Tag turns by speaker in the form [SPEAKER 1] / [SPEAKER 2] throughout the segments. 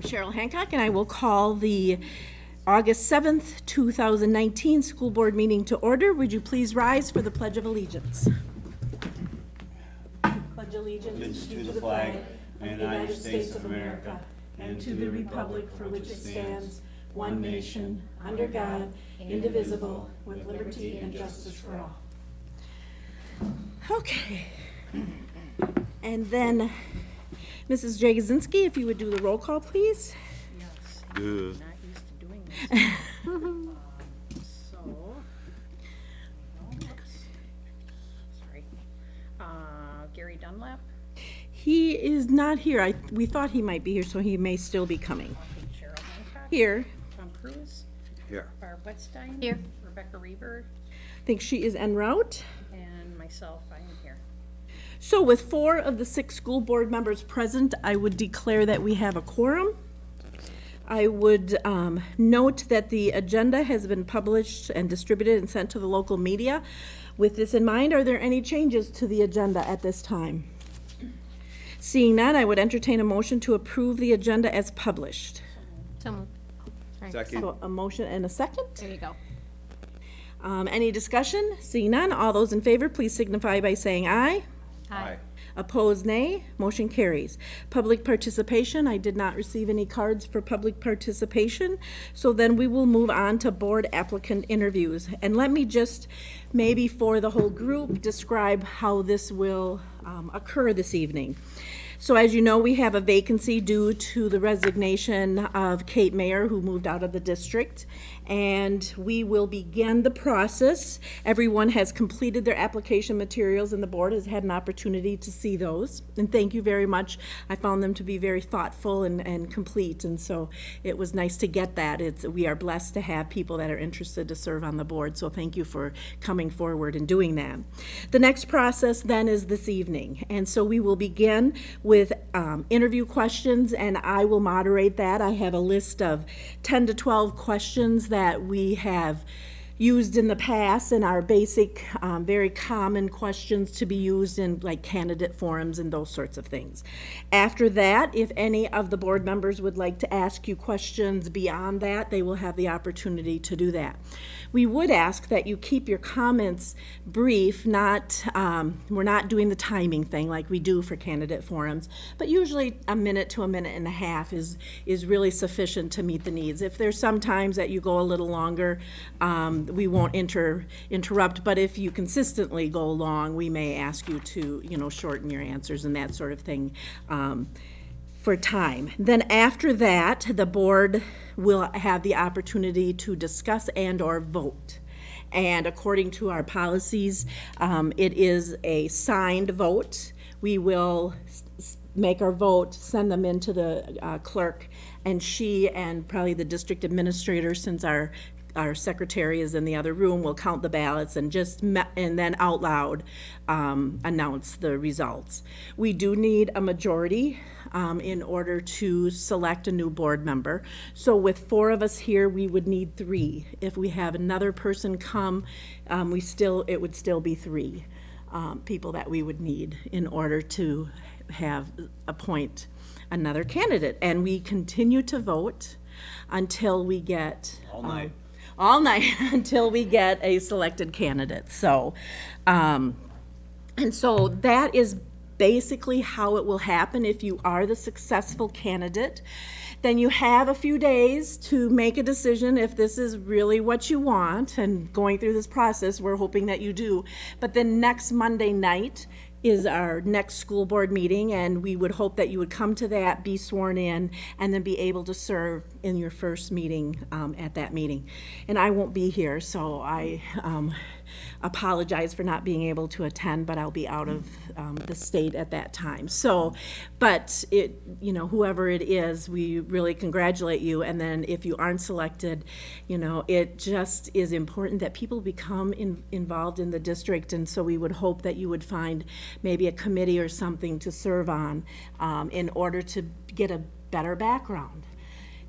[SPEAKER 1] I'm Cheryl Hancock, and I will call the August 7th, 2019 school board meeting to order. Would you please rise for the Pledge of Allegiance? Pledge allegiance
[SPEAKER 2] to the flag of the United States of America and to the republic for which it stands, one nation, under God, indivisible, with liberty and justice for all.
[SPEAKER 1] Okay. And then, Mrs. Jagosinski, if you would do the roll call, please?
[SPEAKER 3] Yes,
[SPEAKER 2] Duh.
[SPEAKER 3] not used to doing this. Um, So. Sorry. Uh, Gary Dunlap,
[SPEAKER 1] He is not here. I, we thought he might be here, so he may still be coming.
[SPEAKER 3] Cheryl Hancock.
[SPEAKER 1] Here.
[SPEAKER 3] Tom Cruise,
[SPEAKER 2] Here.
[SPEAKER 3] Barb Wetstein.
[SPEAKER 4] Here.
[SPEAKER 3] Rebecca Reber,
[SPEAKER 1] I think she is en route.
[SPEAKER 3] and myself, I am here.
[SPEAKER 1] So with four of the six school board members present, I would declare that we have a quorum. I would um, note that the agenda has been published and distributed and sent to the local media. With this in mind, are there any changes to the agenda at this time? Seeing none, I would entertain a motion to approve the agenda as published.
[SPEAKER 4] So moved. Sorry.
[SPEAKER 2] Second.
[SPEAKER 1] So a motion and a second.
[SPEAKER 4] There you go.
[SPEAKER 1] Um, Any discussion? Seeing none, all those in favor, please signify by saying aye.
[SPEAKER 2] Aye.
[SPEAKER 1] Opposed, nay. Motion carries. Public participation, I did not receive any cards for public participation, so then we will move on to board applicant interviews. And let me just, maybe for the whole group, describe how this will um, occur this evening. So as you know, we have a vacancy due to the resignation of Kate Mayer, who moved out of the district. And we will begin the process. Everyone has completed their application materials, and the board has had an opportunity to see those. And thank you very much. I found them to be very thoughtful and, and complete, and so it was nice to get that. It's, we are blessed to have people that are interested to serve on the board, so thank you for coming forward and doing that. The next process then is this evening, and so we will begin with um, interview questions, and I will moderate that. I have a list of 10 to 12 questions that we have used in the past and are basic, um, very common questions to be used in like candidate forums and those sorts of things. After that, if any of the board members would like to ask you questions beyond that, they will have the opportunity to do that. We would ask that you keep your comments brief, not, um, we're not doing the timing thing like we do for candidate forums, but usually a minute to a minute and a half is, is really sufficient to meet the needs. If there's some times that you go a little longer, um, we won't inter, interrupt, but if you consistently go long, we may ask you to, you know, shorten your answers and that sort of thing. Um, for time. Then after that, the board will have the opportunity to discuss and/or vote. And according to our policies, um, it is a signed vote. We will make our vote, send them into the uh, clerk, and she and probably the district administrator, since our our secretary is in the other room, will count the ballots and just, and then out loud um, announce the results. We do need a majority um, in order to select a new board member. So with four of us here, we would need three. If we have another person come, um, we still, it would still be three um, people that we would need in order to have, appoint another candidate. And we continue to vote until we get.
[SPEAKER 2] All night.
[SPEAKER 1] um, all night until we get a selected candidate. So, um, and so that is basically how it will happen if you are the successful candidate. Then you have a few days to make a decision if this is really what you want. And going through this process, we're hoping that you do. But then next Monday night is our next school board meeting, and we would hope that you would come to that, be sworn in, and then be able to serve in your first meeting um, at that meeting. And I won't be here, so I um, apologize for not being able to attend, but I'll be out of um, the state at that time. So, but it, you know, whoever it is, we really congratulate you. And then if you aren't selected, you know, it just is important that people become in, involved in the district. And so we would hope that you would find maybe a committee or something to serve on um, in order to get a better background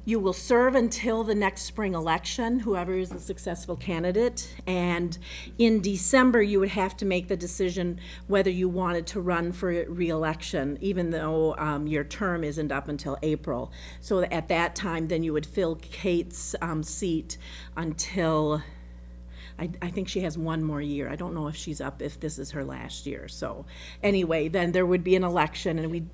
[SPEAKER 1] You will serve until the next spring election, whoever is the successful candidate. And in December, you would have to make the decision whether you wanted to run for reelection, even though um, your term isn't up until April. So at that time, then you would fill Kate's um, seat until, I, I think she has one more year. I don't know if she's up, if this is her last year. So anyway, then there would be an election and we,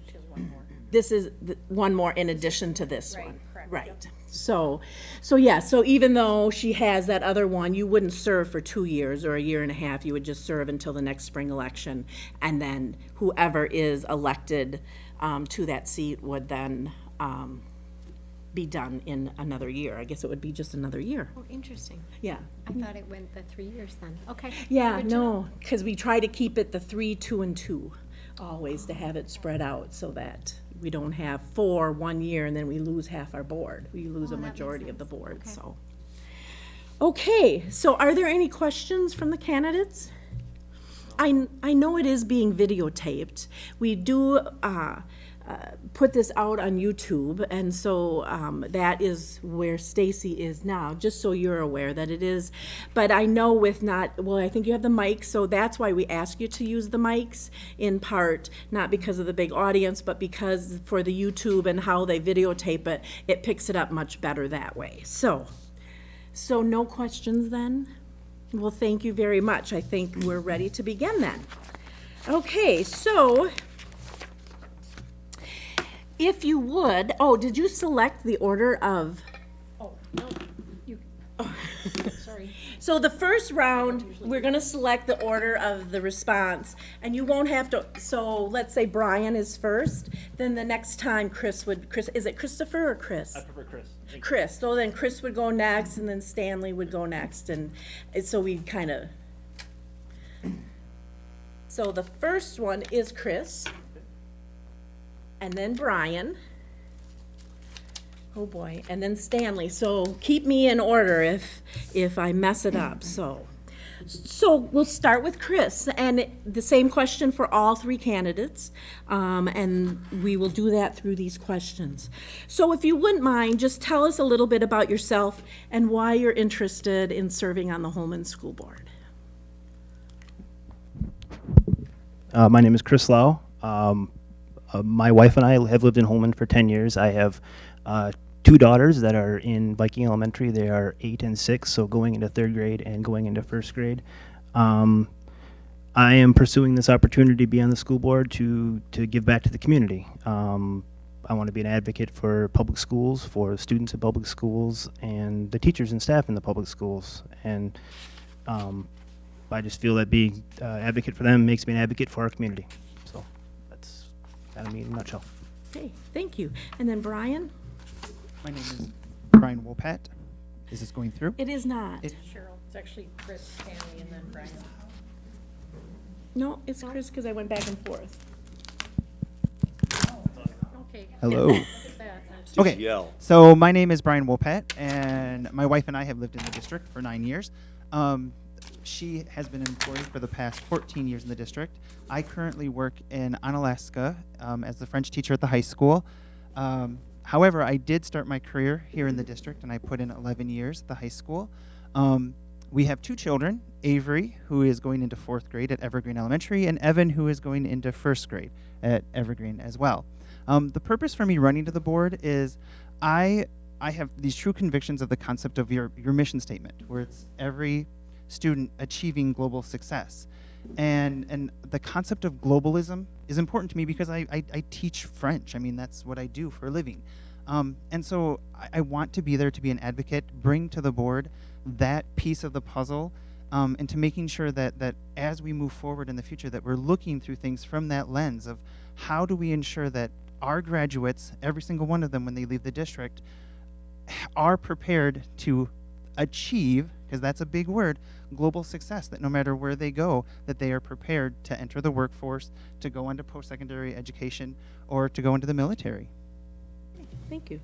[SPEAKER 1] this is the- one more in addition to this one.
[SPEAKER 3] Correct.
[SPEAKER 1] Right. So, so yeah, so even though she has that other one, you wouldn't serve for two years or a year and a half. You would just serve until the next spring election. And then whoever is elected um, to that seat would then um, be done in another year. I guess it would be just another year.
[SPEAKER 4] Oh, interesting.
[SPEAKER 1] Yeah.
[SPEAKER 4] I thought it went the three years then. Okay.
[SPEAKER 1] Yeah, no, because we try to keep it the three, two, and two, always to have it spread out so that we don't have four one year and then we lose half our board. We lose a
[SPEAKER 4] Oh, that makes
[SPEAKER 1] majority of the
[SPEAKER 4] sense.
[SPEAKER 1] board,
[SPEAKER 4] Okay.
[SPEAKER 1] so. Okay, so are there any questions from the candidates? I, I know it is being videotaped. We do, uh, put this out on YouTube, and so, um, that is where Stacy is now, just so you're aware that it is. But I know with not, well, I think you have the mics, so that's why we ask you to use the mics, in part, not because of the big audience, but because for the YouTube and how they videotape it, it picks it up much better that way, so. So no questions then? Well, thank you very much. I think we're ready to begin then. Okay, so if you would, oh, did you select the order of?
[SPEAKER 3] Oh, no, you, sorry.
[SPEAKER 1] So the first round, we're gonna select the order of the response, and you won't have to, so let's say Brian is first, then the next time Chris would, Chris, is it Christopher or Chris?
[SPEAKER 5] I prefer Chris. Thank you.
[SPEAKER 1] Chris, so then Chris would go next, and then Stanley would go next, and and so we kind of. So the first one is Chris. And then Brian. Oh boy, and then Stanley, so keep me in order if, if I mess it up, so. So we'll start with Chris, and the same question for all three candidates, um, and we will do that through these questions. So if you wouldn't mind, just tell us a little bit about yourself and why you're interested in serving on the Holmen School Board.
[SPEAKER 5] Uh, my name is Chris Lau. Um, uh, my wife and I have lived in Holmen for 10 years. I have uh, two daughters that are in Viking Elementary. They are eight and six, so going into third grade and going into first grade. Um, I am pursuing this opportunity to be on the school board to, to give back to the community. Um, I want to be an advocate for public schools, for students in public schools, and the teachers and staff in the public schools. And um, I just feel that being uh, advocate for them makes me an advocate for our community. So that's kind of me in a nutshell.
[SPEAKER 1] Okay, thank you. And then Brian?
[SPEAKER 6] My name is Brian Wolpat. Is this going through?
[SPEAKER 1] It is not.
[SPEAKER 6] It-
[SPEAKER 3] Cheryl, it's actually Chris, Stanley, and then Brian.
[SPEAKER 1] No, it's Chris, because I went back and forth.
[SPEAKER 3] Okay.
[SPEAKER 6] Hello.
[SPEAKER 3] Look at that. That's-
[SPEAKER 6] Okay.
[SPEAKER 7] Yell.
[SPEAKER 6] So my name is Brian Wolpat, and my wife and I have lived in the district for nine years. Um, she has been employed for the past 14 years in the district. I currently work in Onalaska um, as the French teacher at the high school. Um, however, I did start my career here in the district, and I put in 11 years at the high school. Um, we have two children Avery, who is going into fourth grade at Evergreen Elementary, and Evan, who is going into first grade at Evergreen as well. Um, the purpose for me running to the board is I I have these true convictions of the concept of your your mission statement, where it's every student achieving global success, and and the concept of globalism is important to me because I I, I teach French. I mean that's what I do for a living, um, and so I, I want to be there to be an advocate, bring to the board that piece of the puzzle. Um, and to making sure that that as we move forward in the future that we're looking through things from that lens of how do we ensure that our graduates, every single one of them when they leave the district, are prepared to achieve, because that's a big word, global success, that no matter where they go, that they are prepared to enter the workforce, to go into post-secondary education, or to go into the military.
[SPEAKER 1] Thank you.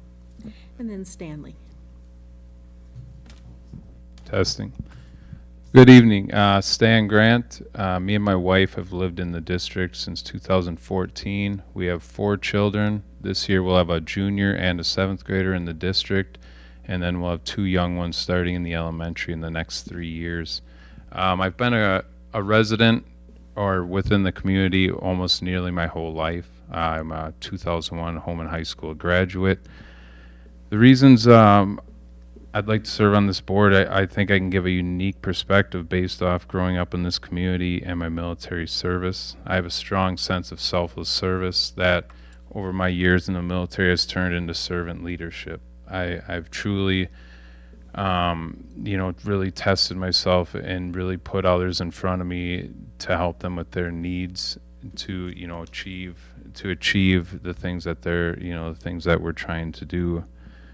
[SPEAKER 1] And then Stanley.
[SPEAKER 8] Testing.
[SPEAKER 7] Good evening. Uh, Stan Grant. Uh, me and my wife have lived in the district since 2014. We have four children. This year we'll have a junior and a seventh grader in the district, and then we'll have two young ones starting in the elementary in the next three years. Um, I've been a, a resident or within the community almost nearly my whole life. I'm a 2001 Holmen High School graduate. The reasons um, I'd like to serve on this board. I, I think I can give a unique perspective based off growing up in this community and my military service. I have a strong sense of selfless service that over my years in the military has turned into servant leadership. I, I've truly, um, you know, really tested myself and really put others in front of me to help them with their needs to, you know, achieve to achieve the things that they're, you know, the things that we're trying to do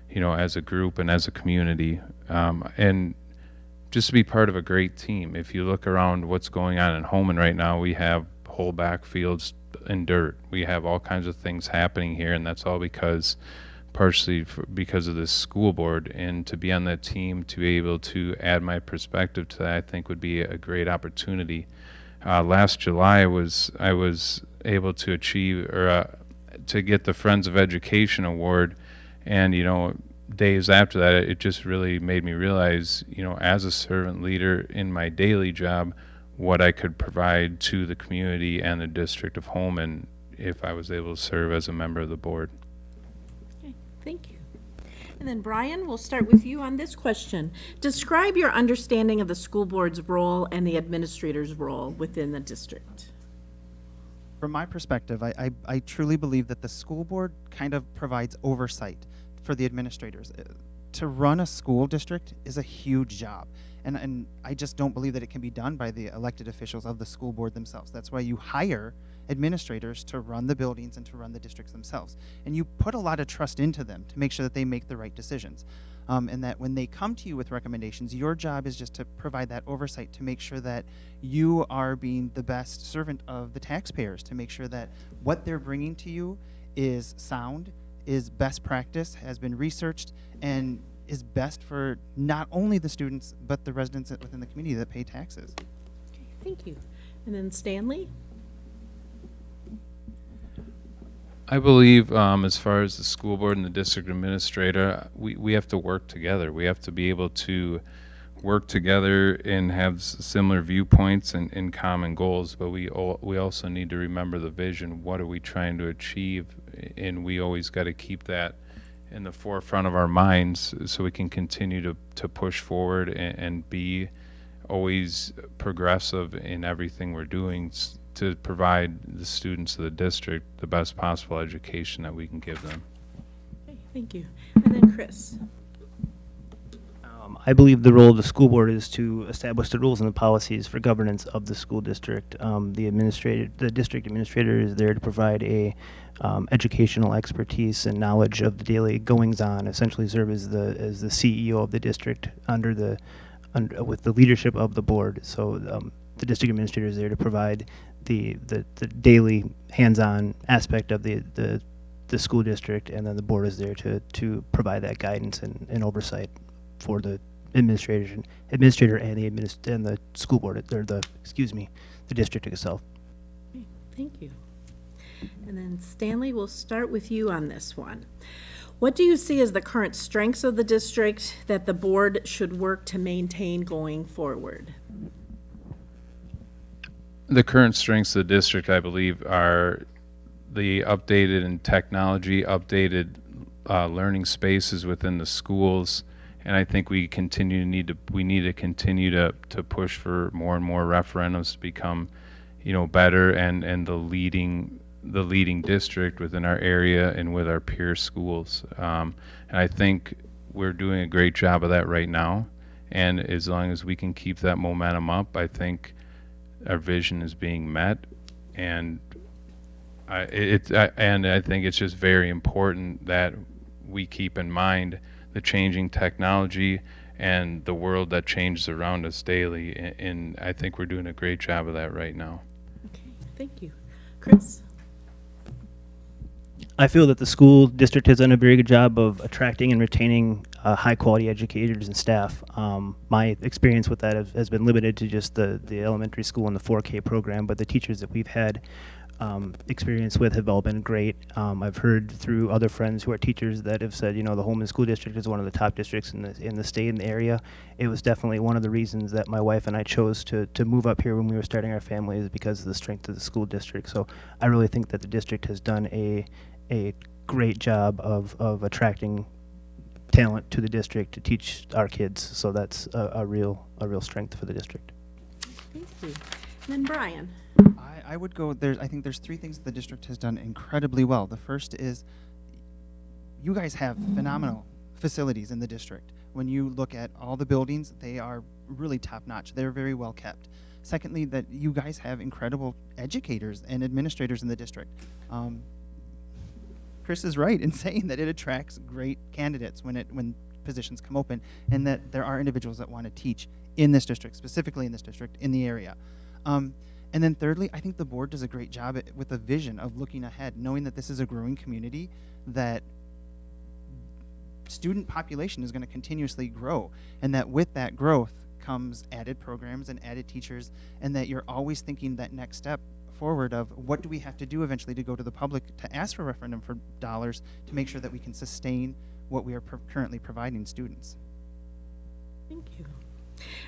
[SPEAKER 7] you know, as a group and as a community, um, and just to be part of a great team. If you look around what's going on in Holmen right now, we have whole backfields in dirt. We have all kinds of things happening here, and that's all because partially for, because of this school board. And to be on that team, to be able to add my perspective to that, I think would be a great opportunity. Uh, last July was I was able to achieve or uh, to get the Friends of Education Award and you know days after that it just really made me realize you know as a servant leader in my daily job what i could provide to the community and the district of holmen if i was able to serve as a member of the board.
[SPEAKER 1] And then Brian, we'll start with you on this question. Describe your understanding of the school board's role and the administrator's role within the district.
[SPEAKER 6] From my perspective, I, I, I truly believe that the school board kind of provides oversight for the administrators. Uh, To run a school district is a huge job. And, and I just don't believe that it can be done by the elected officials of the school board themselves. That's why you hire administrators to run the buildings and to run the districts themselves. And you put a lot of trust into them to make sure that they make the right decisions. Um, and that when they come to you with recommendations, your job is just to provide that oversight to make sure that you are being the best servant of the taxpayers, to make sure that what they're bringing to you is sound, is best practice, has been researched, and is best for not only the students, but the residents within the community that pay taxes.
[SPEAKER 1] Okay, Thank you. And then Stanley?
[SPEAKER 7] I believe, um, as far as the school board and the district administrator, we, we have to work together. We have to be able to work together and have similar viewpoints and, and common goals, but we, we also need to remember the vision. What are we trying to achieve? And we always got to keep that in the forefront of our minds so we can continue to, to push forward and, and be always progressive in everything we're doing to provide the students of the district the best possible education that we can give them.
[SPEAKER 1] Okay, Thank you. And then Chris?
[SPEAKER 5] Um, I believe the role of the school board is to establish the rules and the policies for governance of the school district. Um, the administrator, the district administrator is there to provide a um, educational expertise and knowledge of the daily goings on. Essentially, serve as the as the CEO of the district under the under, with the leadership of the board. So um, the district administrator is there to provide the the, the daily hands-on aspect of the the the school district, and then the board is there to to provide that guidance and, and oversight for the administration, administrator and the adminis- and the school board, or the, excuse me, the district itself.
[SPEAKER 1] Thank you. And then Stanley, we'll start with you on this one. What do you see as the current strengths of the district that the board should work to maintain going forward?
[SPEAKER 7] The current strengths of the district, I believe, are the updated and technology, updated uh, learning spaces within the schools, and I think we continue to need to we need to continue to to push for more and more referendums to become, you know, better and and the leading the leading district within our area and with our peer schools. Um, and I think we're doing a great job of that right now. And as long as we can keep that momentum up, I think our vision is being met. And I, it, I, and I think it's just very important that we keep in mind the changing technology and the world that changes around us daily. a- And I think we're doing a great job of that right now.
[SPEAKER 1] Okay, thank you. Chris?
[SPEAKER 5] I feel that the school district has done a very good job of attracting and retaining uh, high quality educators and staff. Um, my experience with that have, has been limited to just the, the elementary school and the 4K program, but the teachers that we've had um, experience with have all been great. Um, I've heard through other friends who are teachers that have said, you know, the Holmen School District is one of the top districts in the in the state and the area. It was definitely one of the reasons that my wife and I chose to to move up here when we were starting our family is because of the strength of the school district. So I really think that the district has done a a great job of of attracting talent to the district to teach our kids. So that's a, a real a real strength for the district.
[SPEAKER 1] Thank you. And then Brian.
[SPEAKER 6] I, I would go there's I think there's three things the district has done incredibly well. The first is you guys have phenomenal facilities in the district. When you look at all the buildings, they are really top notch. They're very well kept. Secondly, that you guys have incredible educators and administrators in the district. Um, Chris is right in saying that it attracts great candidates when it when positions come open, and that there are individuals that want to teach in this district, specifically in this district, in the area. Um, and then thirdly, I think the board does a great job at, with a vision of looking ahead, knowing that this is a growing community, that student population is going to continuously grow, and that with that growth comes added programs and added teachers, and that you're always thinking that next step forward of what do we have to do eventually to go to the public to ask for a referendum for dollars to make sure that we can sustain what we are pro- currently providing students.
[SPEAKER 1] Thank you.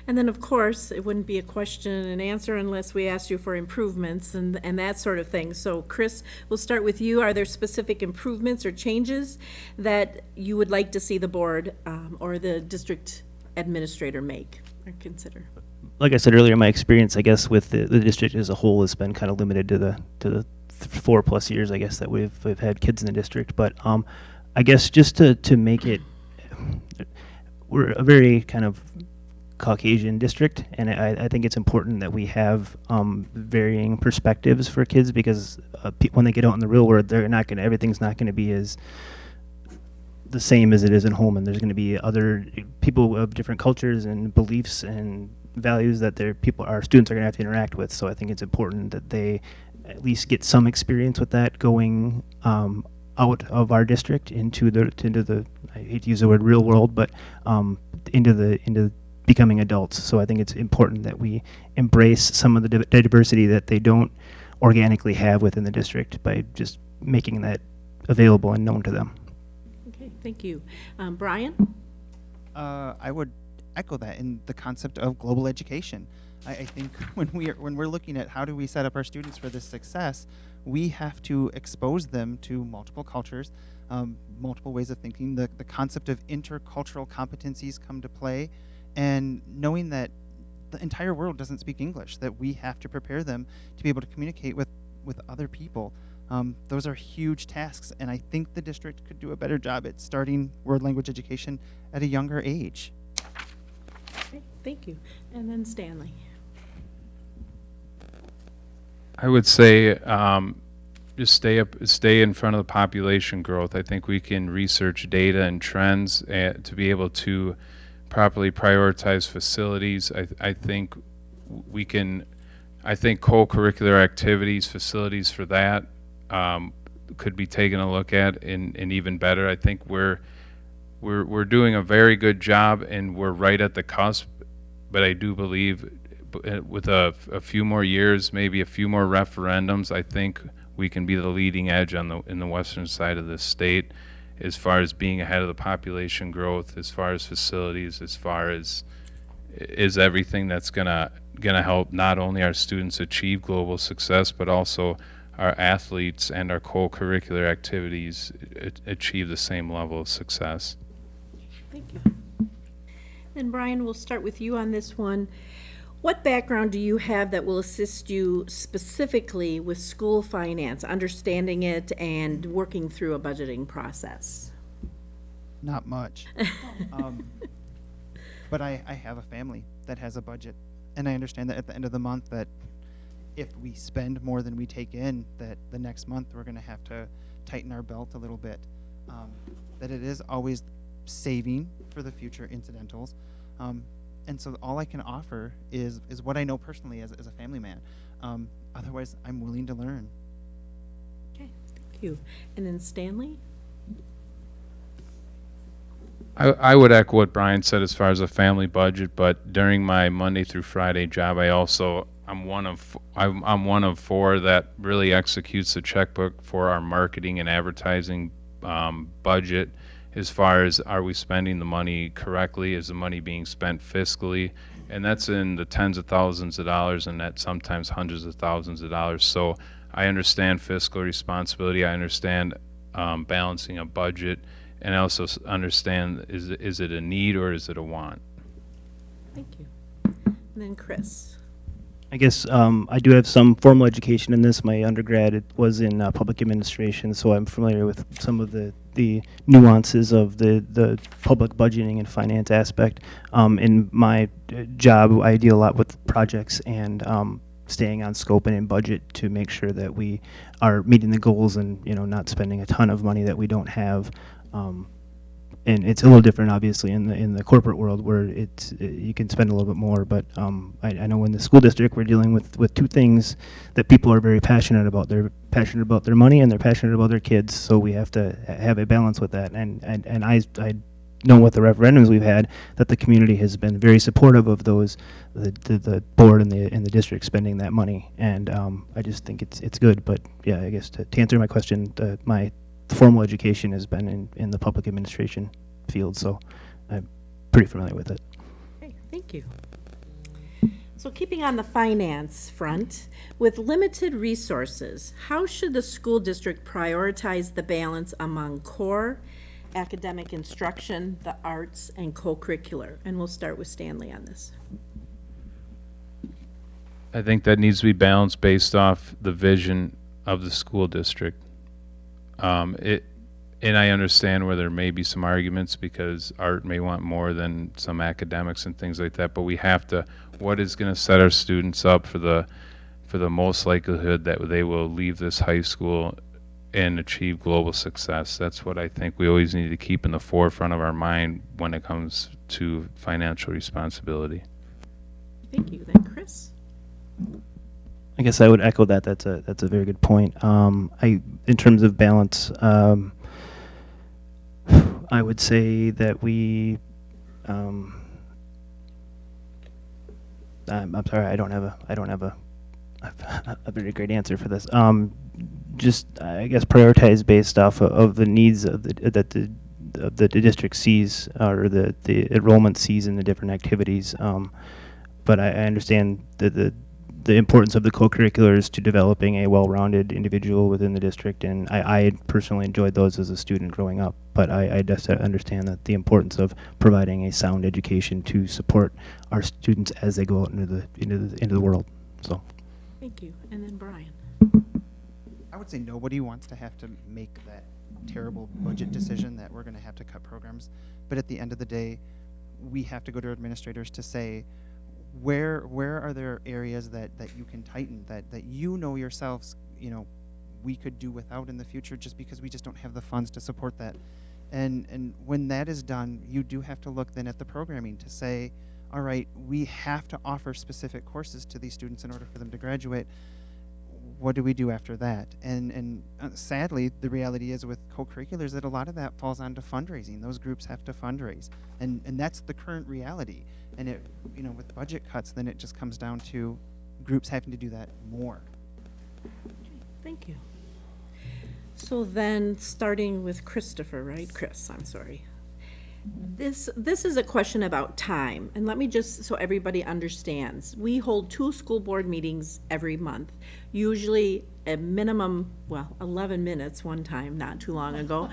[SPEAKER 1] And then, of course, it wouldn't be a question and answer unless we asked you for improvements and, and that sort of thing. So Chris, we'll start with you. Are there specific improvements or changes that you would like to see the board um, or the district administrator make or consider?
[SPEAKER 5] Like I said earlier, my experience, I guess, with the, the district as a whole has been kind of limited to the to the th- four plus years, I guess, that we've we've had kids in the district. But um, I guess just to to make it, we're a very kind of Caucasian district, and I, I think it's important that we have um, varying perspectives for kids because uh, when they get out in the real world, they're not gonna everything's not gonna be as the same as it is in Holmen. There's going to be other people of different cultures and beliefs and values that their people, our students, are going to have to interact with. So I think it's important that they at least get some experience with that going um, out of our district into the into the I hate to use the word real world, but um, into the into becoming adults. So I think it's important that we embrace some of the diversity that they don't organically have within the district by just making that available and known to them.
[SPEAKER 1] Okay, thank you. Um, Brian?
[SPEAKER 6] Uh, I would echo that in the concept of global education. I, I think when we are, when we're looking at how do we set up our students for this success, we have to expose them to multiple cultures, um, multiple ways of thinking. The the concept of intercultural competencies come to play, and knowing that the entire world doesn't speak English, that we have to prepare them to be able to communicate with with other people. Um, those are huge tasks, and I think the district could do a better job at starting world language education at a younger age.
[SPEAKER 1] Thank you. And then Stanley?
[SPEAKER 7] I would say um, just stay up, stay in front of the population growth. I think we can research data and trends uh, to be able to properly prioritize facilities. I, I think we can, I think co-curricular activities, facilities for that um, could be taken a look at and, and even better. I think we're, we're, we're doing a very good job and we're right at the cusp, but I do believe uh, with a, a few more years, maybe a few more referendums, I think we can be the leading edge on the in the western side of the state, as far as being ahead of the population growth, as far as facilities, as far as is everything that's gonna gonna help not only our students achieve global success, but also our athletes and our co-curricular activities achieve the same level of success.
[SPEAKER 1] Thank you. And Brian, we'll start with you on this one. What background do you have that will assist you specifically with school finance, understanding it and working through a budgeting process?
[SPEAKER 6] Not much. um, but I, I have a family that has a budget, and I understand that at the end of the month that if we spend more than we take in, that the next month we're going to have to tighten our belt a little bit. Um, that it is always saving for the future incidentals. Um, and so all I can offer is is what I know personally as, as a family man. Um, otherwise, I'm willing to learn.
[SPEAKER 1] Okay, thank you. And then Stanley?
[SPEAKER 7] I, I would echo what Brian said as far as a family budget, but during my Monday through Friday job, I also, I'm one of, I'm, I'm one of four that really executes the checkbook for our marketing and advertising, um, budget. As far as are we spending the money correctly? Is the money being spent fiscally? And that's in the tens of thousands of dollars and that sometimes hundreds of thousands of dollars. So I understand fiscal responsibility. I understand, um, balancing a budget. And I also understand, is, is it a need or is it a want?
[SPEAKER 1] Thank you. And then Chris.
[SPEAKER 5] I guess um, I do have some formal education in this. My undergrad it was in uh, public administration, so I'm familiar with some of the, the nuances of the, the public budgeting and finance aspect. Um, in my uh, job, I deal a lot with projects and um, staying on scope and in budget to make sure that we are meeting the goals and you know not spending a ton of money that we don't have. Um, and it's a little different, obviously, in the in the corporate world where it's uh, you can spend a little bit more. But um, I, I know in the school district we're dealing with with two things that people are very passionate about. They're passionate about their money and they're passionate about their kids. So we have to have a balance with that. And and and I I know with the referendums we've had that the community has been very supportive of those the the, the board and the and the district spending that money. And um, I just think it's it's good. But yeah, I guess to, to answer my question, uh, my formal education has been in, in the public administration field, so I'm pretty familiar with it.
[SPEAKER 1] Okay, thank you. So keeping on the finance front, with limited resources, how should the school district prioritize the balance among core, academic instruction, the arts, and co-curricular? And we'll start with Stanley on this.
[SPEAKER 7] I think that needs to be balanced based off the vision of the school district. Um, it, and I understand where there may be some arguments because art may want more than some academics and things like that, but we have to, what is gonna set our students up for the, for the most likelihood that they will leave this high school and achieve global success? That's what I think we always need to keep in the forefront of our mind when it comes to financial responsibility.
[SPEAKER 1] Thank you. Then Chris?
[SPEAKER 5] I guess I would echo that. That's a that's a very good point. Um, I in terms of balance, um, I would say that we. Um, I'm, I'm sorry, I don't have a I don't have a a, very great answer for this. Um, just I guess prioritize based off of, of the needs of the that the the, the district sees or the the enrollment sees in the different activities. Um, but I, I understand the, the the importance of the co-curriculars to developing a well-rounded individual within the district, and I, I personally enjoyed those as a student growing up. But I, I just understand that the importance of providing a sound education to support our students as they go out into the into the into the world. So.
[SPEAKER 1] Thank you. And then Brian?
[SPEAKER 6] I would say nobody wants to have to make that terrible budget decision that we're going to have to cut programs. But at the end of the day, we have to go to our administrators to say, where where are there areas that, that you can tighten that, that you know yourselves, you know, we could do without in the future just because we just don't have the funds to support that. And and when that is done, you do have to look then at the programming to say, all right, we have to offer specific courses to these students in order for them to graduate what do we do after that? And and uh, sadly, the reality is with co-curriculars that a lot of that falls onto fundraising. Those groups have to fundraise, and and that's the current reality. And it, you know, with budget cuts, then it just comes down to groups having to do that more.
[SPEAKER 1] Thank you. So then, starting with Christopher, right? Chris, I'm sorry. This, this is a question about time, and let me just, so everybody understands. We hold two school board meetings every month, usually a minimum, well, 11 minutes one time, not too long ago.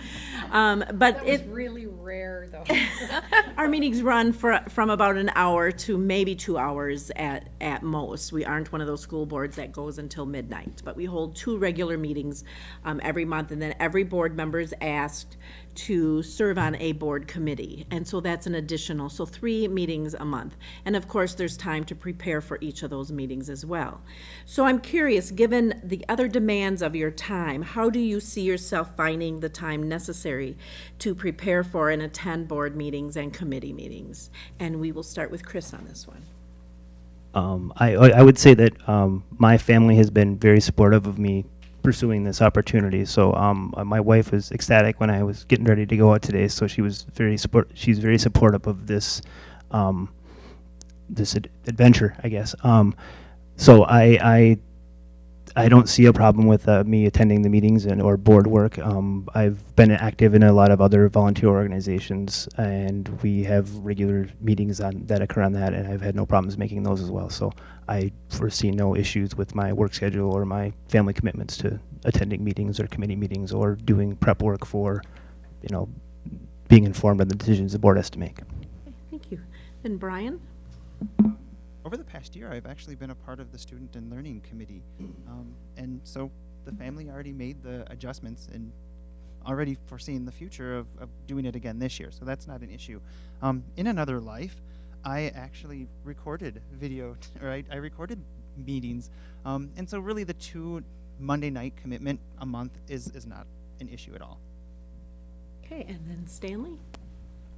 [SPEAKER 1] Um, But
[SPEAKER 3] That was
[SPEAKER 1] it,
[SPEAKER 3] really rare, though.
[SPEAKER 1] our meetings run for, from about an hour to maybe two hours at, at most. We aren't one of those school boards that goes until midnight, but we hold two regular meetings um, every month, and then every board member is asked to serve on a board committee, and so that's an additional, so three meetings a month. And of course, there's time to prepare for each of those meetings as well. So I'm curious, given the other demands of your time, how do you see yourself finding the time necessary to prepare for and attend board meetings and committee meetings? And we will start with Chris on this one.
[SPEAKER 5] Um, I, I I would say that um, my family has been very supportive of me pursuing this opportunity. So um, uh, my wife was ecstatic when I was getting ready to go out today. So she was very support. She's very supportive of this um, this ad- adventure, I guess. Um, so I, I I don't see a problem with uh, me attending the meetings and or board work. Um, I've been active in a lot of other volunteer organizations, and we have regular meetings on that occur on that, and I've had no problems making those as well. So I foresee no issues with my work schedule or my family commitments to attending meetings or committee meetings or doing prep work for, you know, being informed of the decisions the board has to make.
[SPEAKER 1] Okay, Thank you. Then Brian?
[SPEAKER 6] Over the past year, I've actually been a part of the Student and Learning Committee. Um, and so the family already made the adjustments and already foreseeing the future of, of doing it again this year. So that's not an issue. Um, in another life, I actually recorded video, I, I recorded meetings. Um, and so really the two Monday night commitment a month is, is not an issue at all.
[SPEAKER 1] Okay, and then Stanley?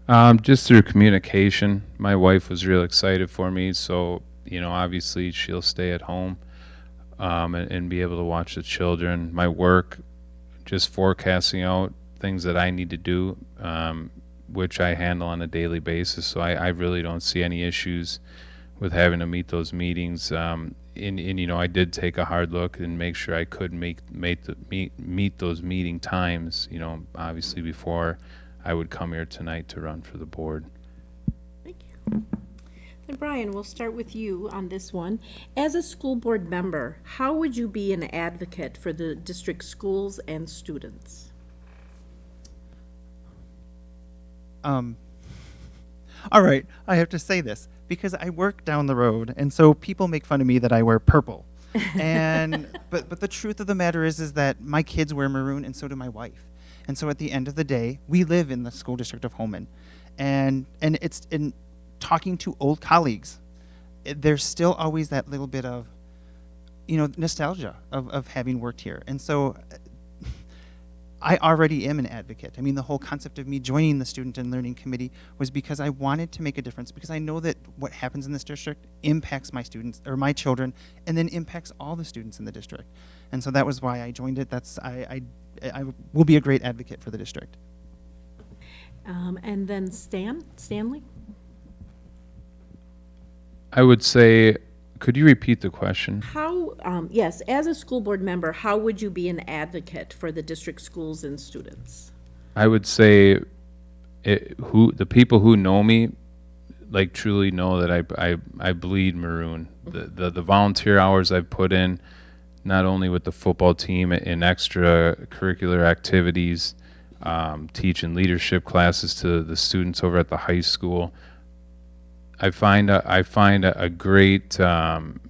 [SPEAKER 7] Um, just through communication, my wife was real excited for me. So you know, obviously she'll stay at home um, and, and be able to watch the children. My work, just forecasting out things that I need to do, um, which I handle on a daily basis. So I, I really don't see any issues with having to meet those meetings. Um, and, and you know, I did take a hard look and make sure I could make make the meet meet those meeting times. You know, obviously before I would come here tonight to run for the board.
[SPEAKER 1] Thank you. Then Brian, we'll start with you on this one. As a school board member, how would you be an advocate for the district schools and students?
[SPEAKER 6] Um, all right, I have to say this because I work down the road, and so people make fun of me that I wear purple. and but but the truth of the matter is is that my kids wear maroon, and so do my wife. And so at the end of the day, we live in the school district of Holmen, and and it's in talking to old colleagues. It, there's still always that little bit of, you know, nostalgia of of having worked here, and so I already am an advocate. I mean, the whole concept of me joining the Student and Learning Committee was because I wanted to make a difference because I know that what happens in this district impacts my students or my children and then impacts all the students in the district. And so that was why I joined it. That's I I, I will be a great advocate for the district.
[SPEAKER 1] Um, and then Stan, Stanley?
[SPEAKER 7] I would say, could you repeat the question?
[SPEAKER 1] How, um, yes, as a school board member, how would you be an advocate for the district schools and students?
[SPEAKER 7] I would say, it, who the people who know me, like truly know that I I, I bleed maroon. The, the the volunteer hours I've put in, not only with the football team in extracurricular activities, um, teaching leadership classes to the students over at the high school. I find a, I find a, a great um,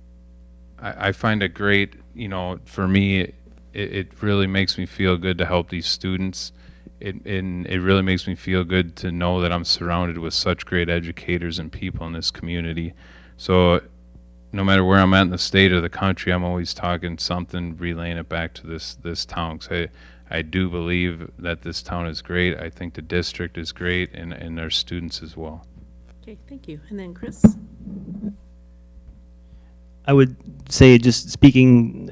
[SPEAKER 7] I, I find a great you know for me it, it really makes me feel good to help these students. It and it really makes me feel good to know that I'm surrounded with such great educators and people in this community. So no matter where I'm at in the state or the country, I'm always talking something, relaying it back to this this town. 'Cause I, I do believe that this town is great. I think the district is great, and and their students as well.
[SPEAKER 1] Okay, thank you. And then Chris?
[SPEAKER 5] I would say just speaking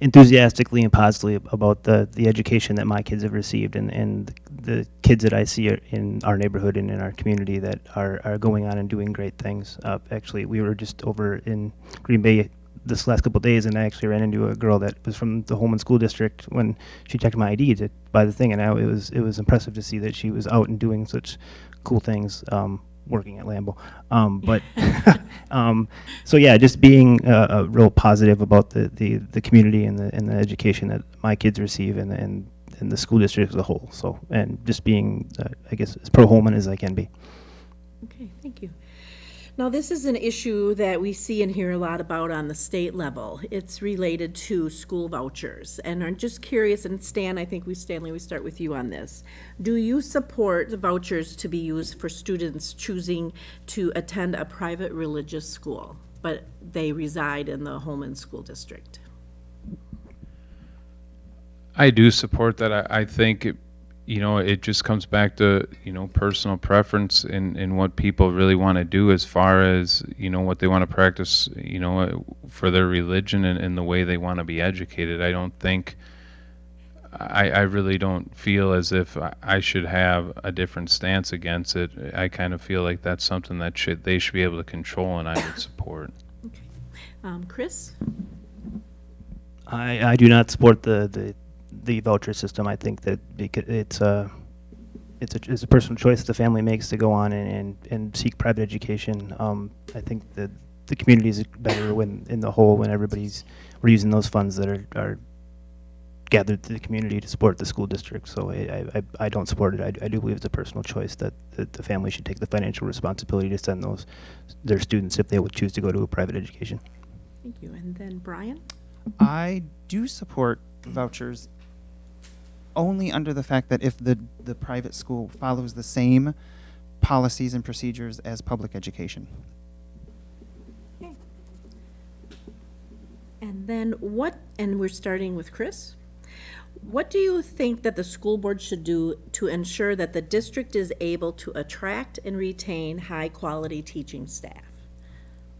[SPEAKER 5] enthusiastically and positively about the, the education that my kids have received and, and the kids that I see in our neighborhood and in our community that are, are going on and doing great things. Uh, actually, we were just over in Green Bay this last couple of days and I actually ran into a girl that was from the Holmen School District when she checked my ID to buy the thing and I, it was it was impressive to see that she was out and doing such cool things. Um, working at Lambeau. Um, but um, so yeah, just being uh, real positive about the, the, the community and the and the education that my kids receive and and, and the school district as a whole. So and just being uh, I guess as pro Holmen as I can be.
[SPEAKER 1] Okay, thank you. Now, this is an issue that we see and hear a lot about on the state level. It's related to school vouchers. And I'm just curious, and Stan, I think we, Stanley, we start with you on this. Do you support vouchers to be used for students choosing to attend a private religious school, but they reside in the Holmen School District?
[SPEAKER 7] I do support that. I, I think, it, you know, it just comes back to, you know, personal preference and, and what people really want to do as far as, you know, what they want to practice, you know, uh, for their religion and, and the way they want to be educated. I don't think I, I really don't feel as if I- I should have a different stance against it. I kind of feel like that's something that should, they should be able to control and I would support.
[SPEAKER 1] Um, Chris?
[SPEAKER 5] I, I do not support the, the, the voucher system. I think that it's a, it's a, it's a personal choice that the family makes to go on and, and, and seek private education. Um, I think that the community is better when, in the whole, when everybody's, we're using those funds that are, are gathered to the community to support the school district. So I, I, I don't support it. I, I do believe it's a personal choice that, that the family should take the financial responsibility to send those, their students if they would choose to go to a private education.
[SPEAKER 1] Thank you. And then Brian?
[SPEAKER 6] I do support vouchers only under the fact that if the, the private school follows the same policies and procedures as public education. Okay.
[SPEAKER 1] And then what, and we're starting with Chris. What do you think that the school board should do to ensure that the district is able to attract and retain high-quality teaching staff?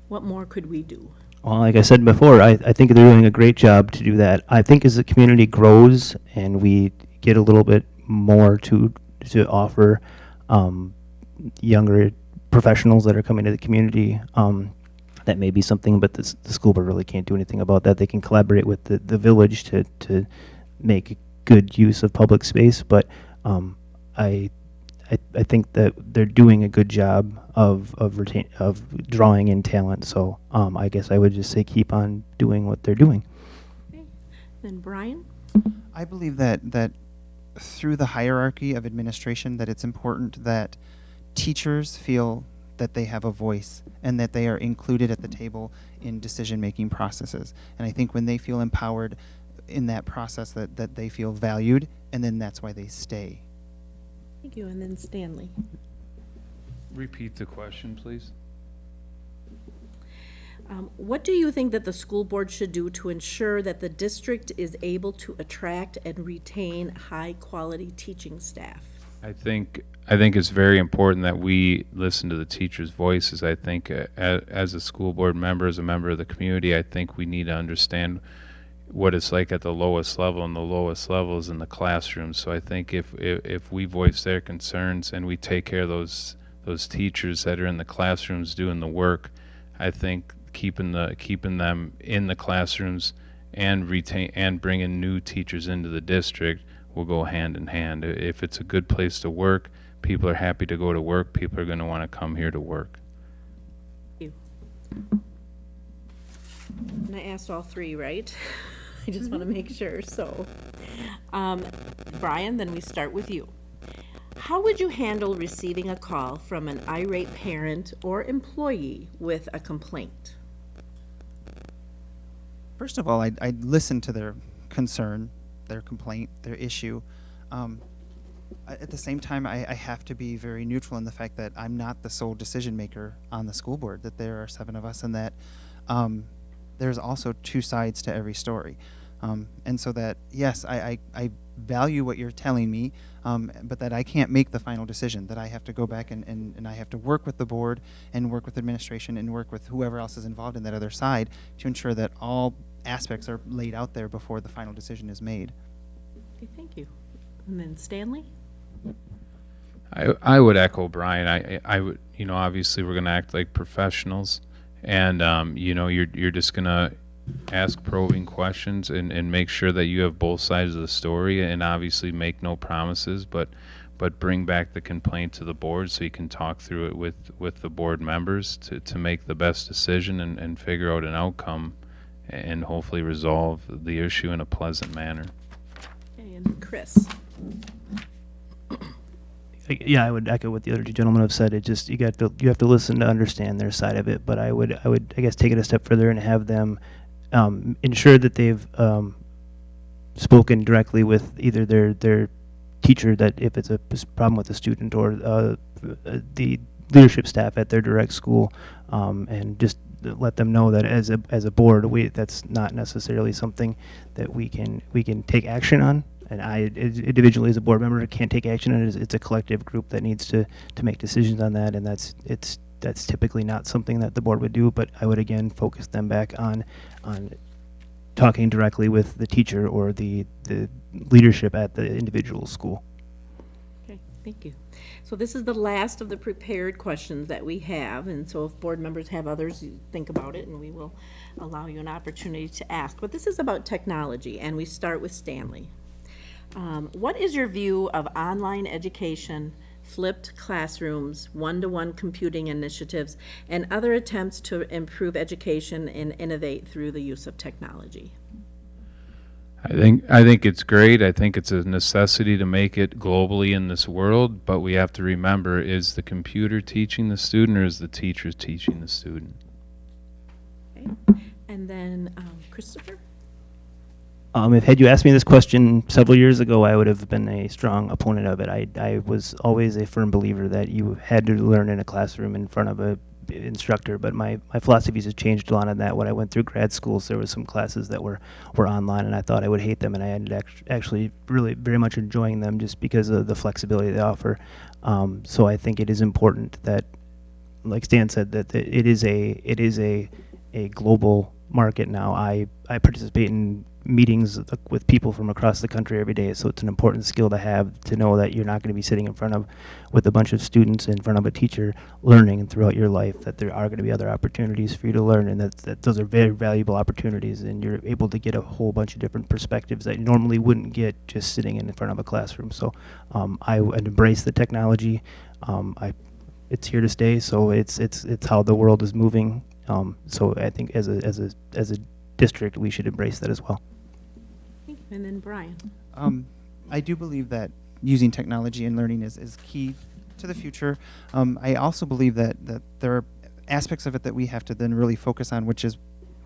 [SPEAKER 1] What more could we do?
[SPEAKER 5] Well, like I said before, I, I think they're doing a great job to do that. I think as the community grows and we get a little bit more to to offer um, younger professionals that are coming to the community, um, that may be something. But this, the school board really can't do anything about that. They can collaborate with the, the village to to make good use of public space. But um, I I, I think that they're doing a good job of of retain of drawing in talent. So um, I guess I would just say keep on doing what they're doing. Okay.
[SPEAKER 1] Then Brian?
[SPEAKER 6] I believe that that through the hierarchy of administration that it's important that teachers feel that they have a voice and that they are included at the table in decision making processes. And I think when they feel empowered in that process that, that they feel valued and then that's why they stay.
[SPEAKER 1] Thank you. And then Stanley?
[SPEAKER 7] Repeat the question, please.
[SPEAKER 1] Um, What do you think that the school board should do to ensure that the district is able to attract and retain high-quality teaching staff?
[SPEAKER 7] I think I think it's very important that we listen to the teachers' voices. I think uh, as a school board member, as a member of the community, I think we need to understand what it's like at the lowest level, and the lowest level is in the classroom. So I think if, if if we voice their concerns and we take care of those those teachers that are in the classrooms doing the work, I think keeping the keeping them in the classrooms and retain and bringing new teachers into the district will go hand in hand. If it's a good place to work, people are happy to go to work. People are going to want to come here to work.
[SPEAKER 1] And I asked all three, right? I just want to make sure, so. Um, Brian, then we start with you. How would you handle receiving a call from an irate parent or employee with a complaint?
[SPEAKER 6] First of all, I'd, I'd listen to their concern, their complaint, their issue. Um, at the same time, I, I have to be very neutral in the fact that I'm not the sole decision maker on the school board, that there are seven of us, and that um, there's also two sides to every story. Um, and so that, yes, I, I, I value what you're telling me, um, but that I can't make the final decision, that I have to go back and, and, and I have to work with the board and work with administration and work with whoever else is involved in that other side to ensure that all aspects are laid out there before the final decision is made.
[SPEAKER 1] Okay, thank you. And then Stanley?
[SPEAKER 7] I I would echo Brian. I I would you know obviously we're going to act like professionals, and um, you know you're you're just going to ask probing questions and, and make sure that you have both sides of the story and obviously make no promises but but bring back the complaint to the board so you can talk through it with with the board members to, to make the best decision and, and figure out an outcome and hopefully resolve the issue in a pleasant manner.
[SPEAKER 1] And Chris?
[SPEAKER 5] Yeah, I would echo what the other two gentlemen have said. It just you got to you have to listen to understand their side of it. But I would I would I guess take it a step further and have them um, ensure that they've um, spoken directly with either their their teacher that if it's a problem with a student or uh, the leadership staff at their direct school, um, and just let them know that as a as a board, we that's not necessarily something that we can we can take action on. And I individually as a board member can't take action on it. It's- It's a collective group that needs to to make decisions on that, and that's it's that's typically not something that the board would do. But I would again focus them back on on talking directly with the teacher or the, the leadership at the individual school.
[SPEAKER 1] Okay, thank you. So this is the last of the prepared questions that we have, and so if board members have others, you think about it, and we will allow you an opportunity to ask. But this is about technology, and we start with Stanley. Um, What is your view of online education, flipped classrooms, one-to-one computing initiatives, and other attempts to improve education and innovate through the use of technology?
[SPEAKER 7] I think I think it's great. I think it's a necessity to make it globally in this world, but we have to remember is the computer teaching the student or is the teacher teaching the student?
[SPEAKER 1] Okay. And then um, Christopher?
[SPEAKER 5] Um, if had you asked me this question several years ago, I would have been a strong opponent of it. I, I was always a firm believer that you had to learn in a classroom in front of a instructor. But my, my philosophies have changed a lot on that. When I went through grad schools, there was some classes that were, were online, and I thought I would hate them, and I ended act- actually really very much enjoying them just because of the flexibility they offer. Um, so I think it is important that like Stan said, that that it is a it is a a global market now. I I participate in meetings with people from across the country every day, so it's an important skill to have to know that you're not going to be sitting in front of with a bunch of students in front of a teacher learning throughout your life. That there are going to be other opportunities for you to learn, and that that those are very valuable opportunities, and you're able to get a whole bunch of different perspectives that you normally wouldn't get just sitting in front of a classroom. So um, I embrace the technology. Um, I it's here to stay. So it's it's it's how the world is moving. Um, so I think as a as a as a district, we should embrace that as well.
[SPEAKER 1] And then Brian?
[SPEAKER 6] Um, I do believe that using technology and learning is, is key to the future. Um, I also believe that, that there are aspects of it that we have to then really focus on, which is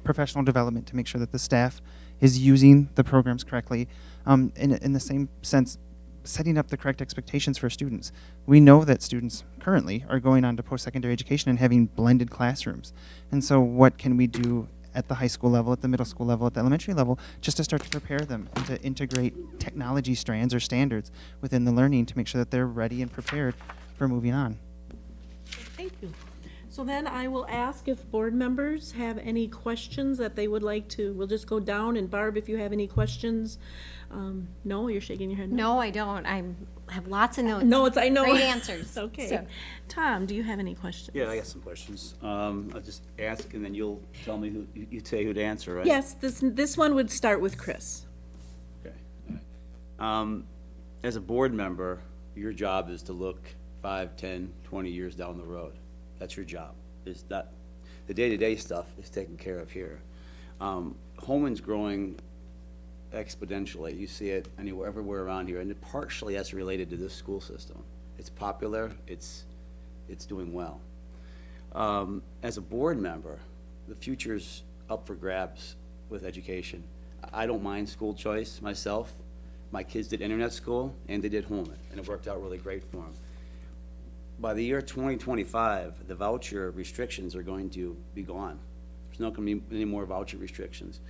[SPEAKER 6] professional development to make sure that the staff is using the programs correctly. Um, in, in the same sense, setting up the correct expectations for students. We know that students currently are going on to post-secondary education and having blended classrooms. And so what can we do at the high school level, at the middle school level, at the elementary level, just to start to prepare them and to integrate technology strands or standards within the learning to make sure that they're ready and prepared for moving on.
[SPEAKER 1] Thank you. So then I will ask if board members have any questions that they would like to, we'll just go down, and Barb, if you have any questions. Um, No, you're shaking your head.
[SPEAKER 4] No, I don't. I have lots of notes.
[SPEAKER 1] No, it's, I know.
[SPEAKER 4] Great answers.
[SPEAKER 1] Okay.
[SPEAKER 4] So-
[SPEAKER 1] Tom, do you have any questions?
[SPEAKER 2] Yeah, I got some questions. Um, I'll just ask, and then you'll tell me who, you you say who to answer, right?
[SPEAKER 1] Yes, this, this one would start with Chris.
[SPEAKER 2] Okay. all right. Um, As a board member, your job is to look five, 10, 20 years down the road. That's your job. Is that, the day-to-day stuff is taken care of here. Um, Holmen's growing exponentially. You see it anywhere, everywhere around here, and partially that's related to this school system. It's popular, it's, it's doing well. Um, As a board member, the future's up for grabs with education. I don't mind school choice myself. My kids did internet school, and they did Holmen, and it worked out really great for them. By the year 2025, the voucher restrictions are going to be gone. There's not going to be any more voucher restrictions.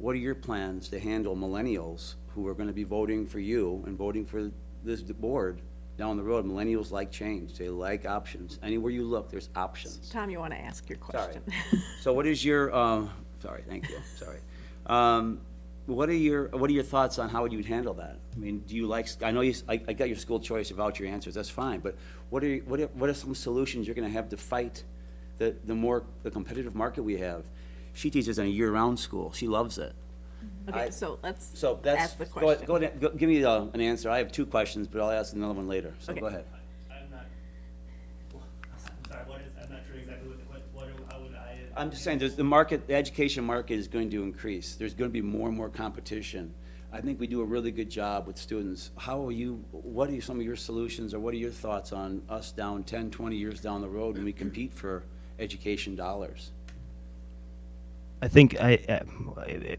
[SPEAKER 2] What are your plans to handle millennials who are going to be voting for you and voting for this board down the road? Millennials like change. They like options. Anywhere you look, there's options.
[SPEAKER 1] Tom, you want to ask your question? Sorry.
[SPEAKER 2] So what is your, um, sorry, thank you, sorry. Um, what are your, what are your thoughts on how you'd handle that? I mean, do you like, I know you, I, I got your school choice about your answers, that's fine, but what are, you- what are, what are some solutions you're gonna have to fight the, the more, the competitive market we have? She teaches in a year-round school, she loves it.
[SPEAKER 1] Okay,
[SPEAKER 2] I-
[SPEAKER 1] so let's
[SPEAKER 2] So that's,
[SPEAKER 1] ask the
[SPEAKER 2] go ahead,
[SPEAKER 1] question.
[SPEAKER 2] go ahead, go- give me uh, an answer, I have two questions, but I'll ask another one later, so
[SPEAKER 1] Okay.
[SPEAKER 2] go ahead.
[SPEAKER 3] I'm not, I'm sorry, what is, I'm not sure exactly what the, que- what, how would I?
[SPEAKER 2] I'm just saying, there's, the market, the education market is going to increase. There's going to be more and more competition. I think we do a really good job with students. How are you, what are some of your solutions, or what are your thoughts on us down 10, 20 years down the road when we compete for education dollars?
[SPEAKER 5] I think I,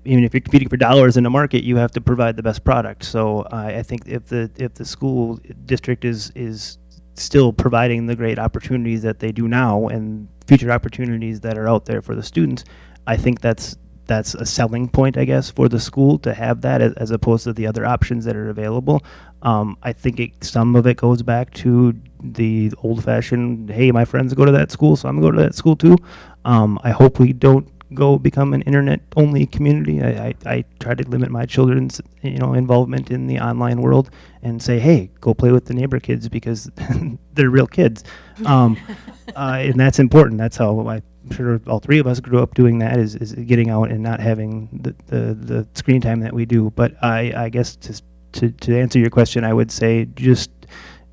[SPEAKER 5] even if you're competing for dollars in a market, you have to provide the best product. So I, I think if the if the school district is is still providing the great opportunities that they do now and future opportunities that are out there for the students, I think that's that's a selling point, I guess, for the school to have that as, as opposed to the other options that are available. Um, I think it, some of it goes back to the old-fashioned, hey, my friends go to that school, so I'm going to go to that school too. Um, I hope we don't go become an internet-only community. I, I, I try to limit my children's, you know, involvement in the online world and say, hey, go play with the neighbor kids because they're real kids. Um, uh, and that's important. That's how I'm sure all three of us grew up doing that is, is getting out and not having the, the, the screen time that we do. But I, I guess to, to, to answer your question, I would say just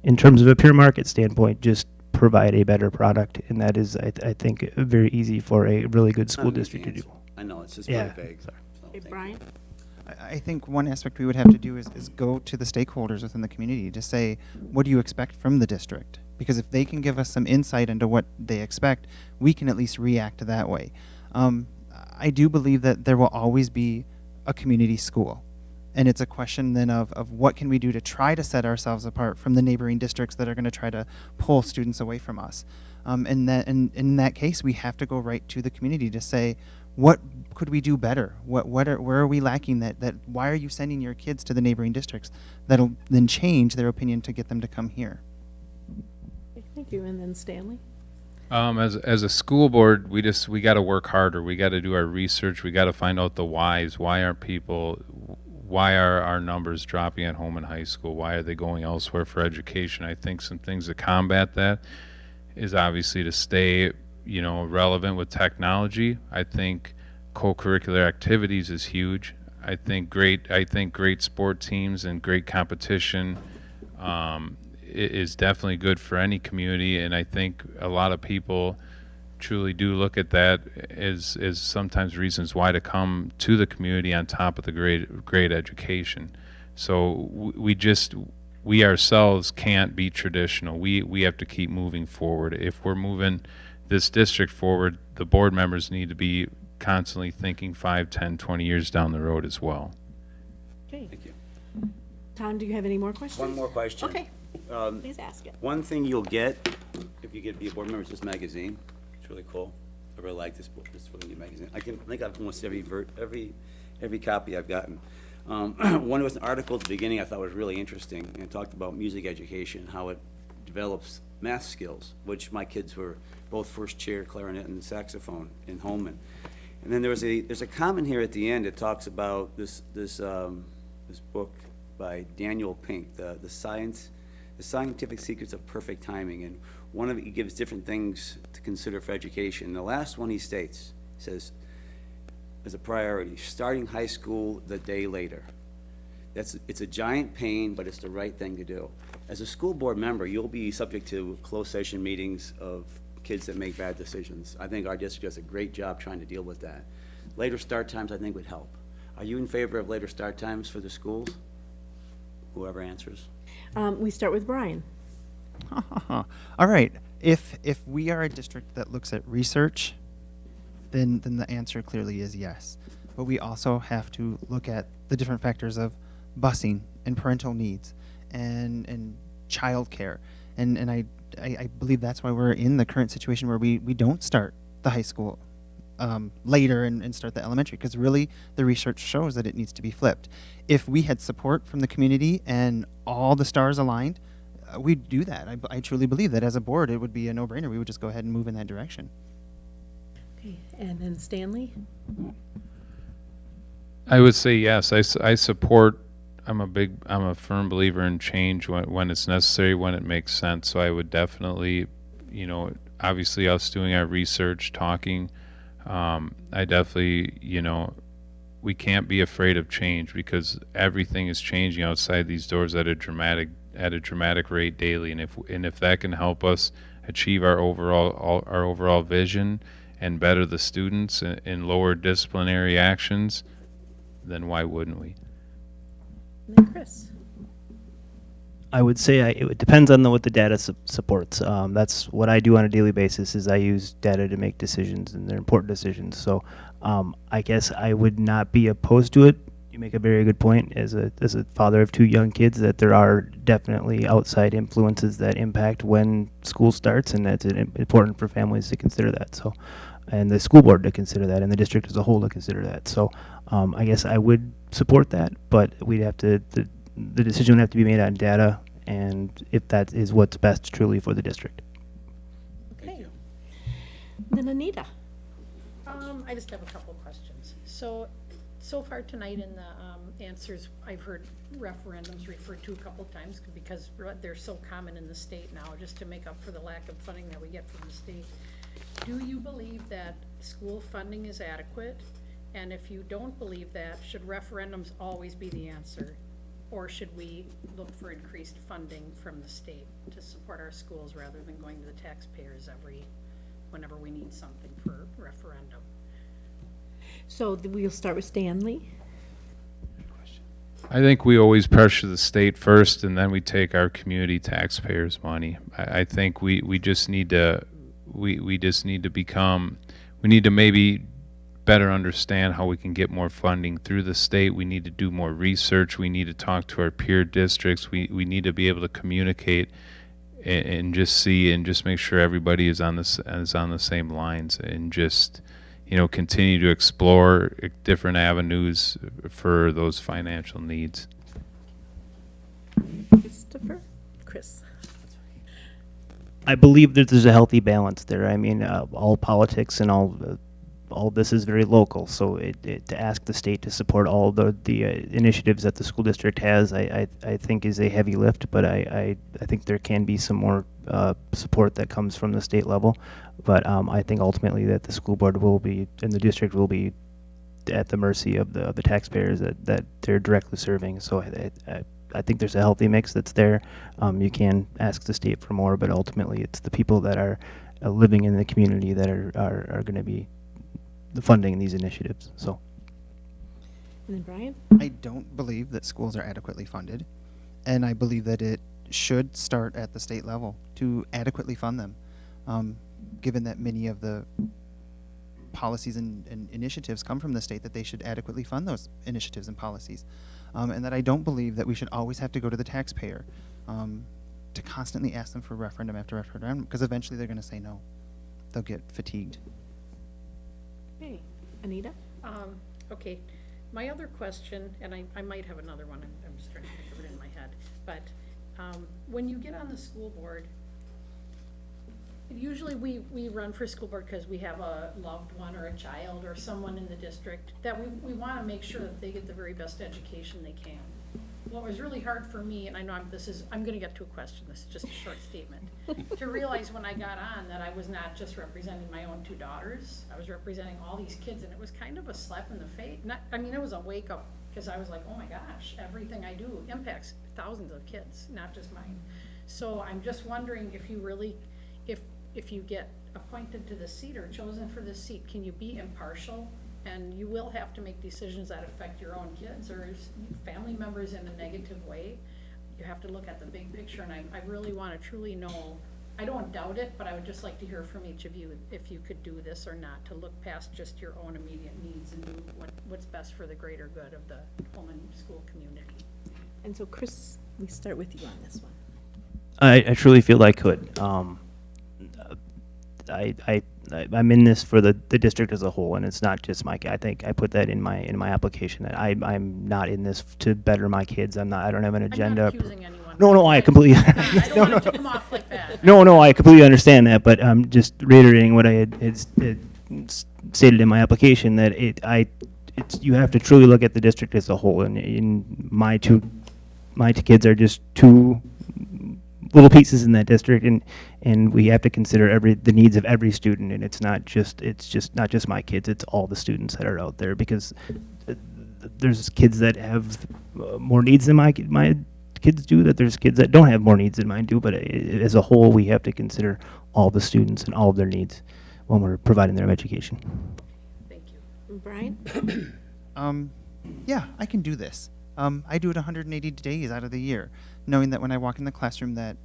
[SPEAKER 5] in terms of a pure market standpoint, just provide a better product. And that is, I, I think, very easy for a really good school district to do.
[SPEAKER 2] I know, it's just
[SPEAKER 5] Yeah.
[SPEAKER 2] very vague. so
[SPEAKER 1] Hey,
[SPEAKER 2] thank.
[SPEAKER 1] Brian?
[SPEAKER 6] I I think one aspect we would have to do is, is go to the stakeholders within the community to say, what do you expect from the district? Because if they can give us some insight into what they expect, we can at least react that way. Um, I do believe that there will always be a community school. And it's a question then of, of what can we do to try to set ourselves apart from the neighboring districts that are going to try to pull students away from us. Um, and that, and in that case, we have to go right to the community to say, what could we do better? What, what are, where are we lacking that, that, why are you sending your kids to the neighboring districts? That'll then change their opinion to get them to come here.
[SPEAKER 1] Thank you, and then Stanley?
[SPEAKER 7] Um, as as a school board, we just we got to work harder. We got to do our research. We got to find out the whys. Why aren't people? Why are our numbers dropping at Holmen high school? Why are they going elsewhere for education? I think some things to combat that is obviously to stay, you know, relevant with technology. I think co-curricular activities is huge. I think great. I think great sport teams and great competition um, is definitely good for any community, and I think a lot of people truly do look at that as as sometimes reasons why to come to the community on top of the great great education. So we just we ourselves can't be traditional. We we have to keep moving forward. If we're moving this district forward, the board members need to be constantly thinking 5, 10, 20 years down the road as well.
[SPEAKER 1] Okay.
[SPEAKER 2] Thank you.
[SPEAKER 1] Tom, do you have any more questions?
[SPEAKER 2] One more question.
[SPEAKER 1] Okay,
[SPEAKER 2] Um,
[SPEAKER 1] please ask it.
[SPEAKER 2] One thing you'll get, if you get to be a board member, is this magazine. It's really cool. I really like this book, this really neat magazine. I can, I think I've almost every ver, every, every copy I've gotten. Um, one was an article at the beginning I thought was really interesting, and talked about music education, how it develops math skills, which my kids were both first chair clarinet and saxophone in Holmen. And then there was a, there's a comment here at the end that talks about this, this, um, this book by Daniel Pink, the, the science, the scientific secrets of perfect timing. And one of it, gives different things to consider for education. The last one he states, says, as a priority, starting high school the day later. That's, it's a giant pain, but it's the right thing to do. As a school board member, you'll be subject to closed session meetings of kids that make bad decisions. I think our district does a great job trying to deal with that. Later start times, I think, would help. Are you in favor of later start times for the schools? Whoever answers.
[SPEAKER 1] Um, we start with Brian.
[SPEAKER 6] All right. If if we are a district that looks at research, then then the answer clearly is yes. But we also have to look at the different factors of busing and parental needs and and childcare. And and I, I I believe that's why we're in the current situation where we we don't start the high school um, later and, and start the elementary because really the research shows that it needs to be flipped. If we had support from the community and all the stars aligned, uh, we'd do that. I truly believe that as a board, it would be a no-brainer. We would just go ahead and move in that direction.
[SPEAKER 1] Okay, and then Stanley?
[SPEAKER 7] I would say yes. I, I support. I'm a big. I'm a firm believer in change when when it's necessary, when it makes sense. So I would definitely, you know, obviously us doing our research, talking. Um, I definitely, you know, we can't be afraid of change because everything is changing outside these doors at a dramatic at a dramatic rate daily. And if and if that can help us achieve our overall all, our overall vision and better the students and, and lower disciplinary actions, then why wouldn't we?
[SPEAKER 1] And Chris?
[SPEAKER 5] I would say I, it depends on the, what the data su- supports. Um, that's what I do on a daily basis. Is I use data to make decisions, and they're important decisions. So, um, I guess I would not be opposed to it. You make a very good point as a as a father of two young kids that there are definitely outside influences that impact when school starts, and that's important for families to consider that. So, and the school board to consider that, and the district as a whole to consider that. So, um, I guess I would support that, but we'd have to the, the decision would have to be made on data and if that is what's best truly for the district.
[SPEAKER 2] Thank
[SPEAKER 1] Okay.
[SPEAKER 2] you.
[SPEAKER 1] Then Anita?
[SPEAKER 4] Um,
[SPEAKER 8] I just have a couple questions. So, so far tonight in the, um, answers, I've heard referendums referred to a couple of times because they're so common in the state now, just to make up for the lack of funding that we get from the state. Do you believe that school funding is adequate? And if you don't believe that, should referendums always be the answer? Or should we look for increased funding from the state to support our schools rather than going to the taxpayers every, whenever we need something for referendum?
[SPEAKER 1] So we'll start with Stanley.
[SPEAKER 7] I think we always pressure the state first, and then we take our community taxpayers' money. I, I think we, we just need to we, we just need to become we need to maybe better understand how we can get more funding through the state. We need to do more research. We need to talk to our peer districts. We we need to be able to communicate and, and just see and just make sure everybody is on this is on the same lines and just you know continue to explore different avenues for those financial needs.
[SPEAKER 1] Christopher? Chris?
[SPEAKER 5] I believe that there's a healthy balance there. I mean, uh, all politics and all uh, all this is very local. So it, it, to ask the state to support all the the uh, initiatives that the school district has, I, I, I think is a heavy lift. But I, I, I think there can be some more uh, support that comes from the state level. But um, I think ultimately that the school board will be and the district will be at the mercy of the of the taxpayers that, that they're directly serving. So I, I, I think there's a healthy mix that's there. Um, you can ask the state for more, but ultimately it's the people that are uh, living in the community that are, are, are going to be the funding in these initiatives. So
[SPEAKER 1] And then Brian?
[SPEAKER 6] I don't believe that schools are adequately funded, and I believe that it should start at the state level to adequately fund them, um, given that many of the policies and, and initiatives come from the state, that they should adequately fund those initiatives and policies, um, and that I don't believe that we should always have to go to the taxpayer um, to constantly ask them for referendum after referendum, because eventually they're going to say no. They'll get fatigued.
[SPEAKER 1] Anita?
[SPEAKER 8] Um, okay, my other question, and I, I might have another one, I'm, I'm just trying to think of it in my head, but, um, when you get on the school board, usually we, we run for school board because we have a loved one or a child or someone in the district that we, we wanna make sure that they get the very best education they can. What was really hard for me, and I know I'm, this is, I'm gonna get to a question, this is just a short statement, to realize when I got on that I was not just representing my own two daughters, I was representing all these kids, and it was kind of a slap in the face, not, I mean, it was a wake up, because I was like, oh my gosh, everything I do impacts thousands of kids, not just mine. So I'm just wondering if you really, if, if you get appointed to the seat or chosen for the seat, can you be impartial? And you will have to make decisions that affect your own kids or family members in a negative way. You have to look at the big picture, and I, I really wanna truly know, I don't doubt it, but I would just like to hear from each of you if you could do this or not, to look past just your own immediate needs and do what, what's best for the greater good of the Holmen school community.
[SPEAKER 1] And so Chris, we start with you on this one.
[SPEAKER 5] I, I truly feel I could. Um, uh, I, I, I- I'm in this for the, the district as a whole, and it's not just my. I think I put that in my in my application that I I'm not in this to better my kids. I'm not. I don't have an agenda.
[SPEAKER 8] I'm not accusing anyone.
[SPEAKER 5] No, no, I completely.
[SPEAKER 8] I don't
[SPEAKER 5] no, no.
[SPEAKER 8] it to come off like.
[SPEAKER 5] No, no, I completely understand that, but I'm just reiterating what I had, had had stated in my application that it, I, it's, you have to truly look at the district as a whole, and in my two, my two kids are just two little pieces in that district, and, and we have to consider every, the needs of every student, and it's not just, it's just, not just my kids, it's all the students that are out there, because uh, there's kids that have uh, more needs than my, my kids do, that there's kids that don't have more needs than mine do, but i- i- as a whole, we have to consider all the students and all of their needs when we're providing their education.
[SPEAKER 8] Thank you.
[SPEAKER 1] Brian?
[SPEAKER 6] um, yeah, I can do this. Um, I do it 180 days out of the year, knowing that when I walk in the classroom, that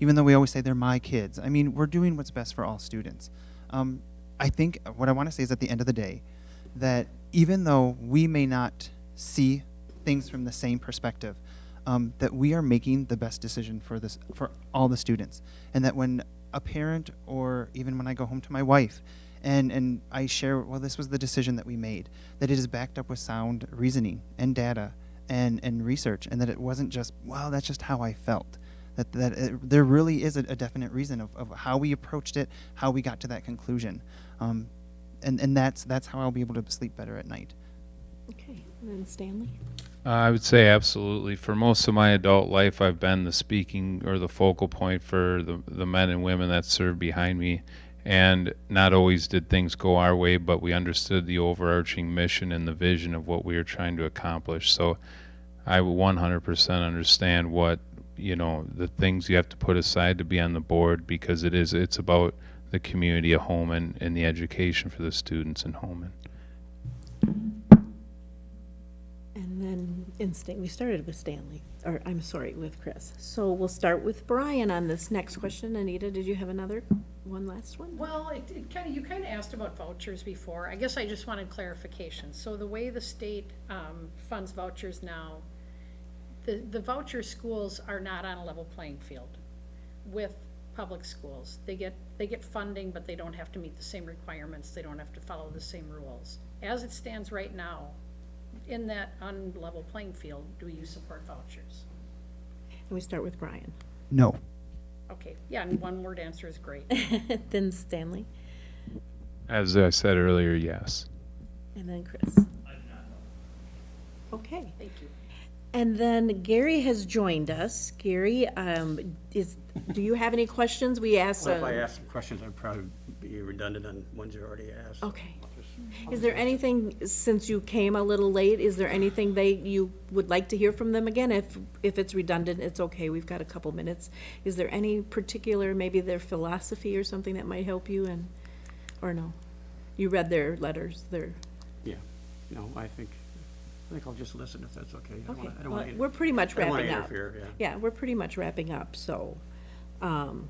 [SPEAKER 6] even though we always say they're my kids, I mean we're doing what's best for all students. Um, I think what I want to say is at the end of the day, that even though we may not see things from the same perspective, um, that we are making the best decision for this for all the students, and that when a parent or even when I go home to my wife and and I share well this was the decision that we made that it is backed up with sound reasoning and data and and research and that it wasn't just well that's just how I felt that that it, there really is a, a definite reason of, of how we approached it how we got to that conclusion um, and, and that's that's how I'll be able to sleep better at night.
[SPEAKER 1] Okay, and then Stanley?
[SPEAKER 7] Uh, I would say absolutely. For most of my adult life, I've been the speaking or the focal point for the, the men and women that serve behind me. And not always did things go our way, but we understood the overarching mission and the vision of what we were trying to accomplish. So I 100% understand what, you know, the things you have to put aside to be on the board because it is, it's about the community of Holmen and the education for the students in Holmen.
[SPEAKER 1] And then instinct, we started with Stanley, or I'm sorry, with Chris. So we'll start with Brian on this next question. Anita, did you have another, one last one?
[SPEAKER 8] Well, it, it kind of, you kind of asked about vouchers before. I guess I just wanted clarification. So the way the state, um, funds vouchers now, the, the voucher schools are not on a level playing field with public schools. They get, they get funding, but they don't have to meet the same requirements. They don't have to follow the same rules. As it stands right now, in that unlevel playing field, do you support vouchers?
[SPEAKER 1] And we start with Brian.
[SPEAKER 6] No.
[SPEAKER 8] Okay, yeah, and one word answer is great.
[SPEAKER 1] Then Stanley,
[SPEAKER 7] As I said earlier, yes.
[SPEAKER 1] and then Chris.
[SPEAKER 3] I do not know.
[SPEAKER 1] Okay.
[SPEAKER 8] Thank you.
[SPEAKER 1] And then Gary has joined us. Gary, um, is, do you have any questions? We asked.
[SPEAKER 9] Well, if
[SPEAKER 1] uh,
[SPEAKER 9] I ask some questions, I'd probably be redundant on ones you already asked.
[SPEAKER 1] Okay. Is there anything, since you came a little late, is there anything they, you would like to hear from them again? If, if it's redundant, it's okay, we've got a couple minutes. Is there any particular, maybe their philosophy or something that might help you and, or no? You read their letters, their,
[SPEAKER 9] Yeah, no, I think, think I'll just listen if that's okay. I don't
[SPEAKER 1] okay.
[SPEAKER 9] wanna- I don't
[SPEAKER 1] Well,
[SPEAKER 9] wanna-
[SPEAKER 1] We're pretty much
[SPEAKER 9] I don't wanna
[SPEAKER 1] wrapping up.
[SPEAKER 9] interfere, yeah.
[SPEAKER 1] Yeah, we're pretty much wrapping up, so, um,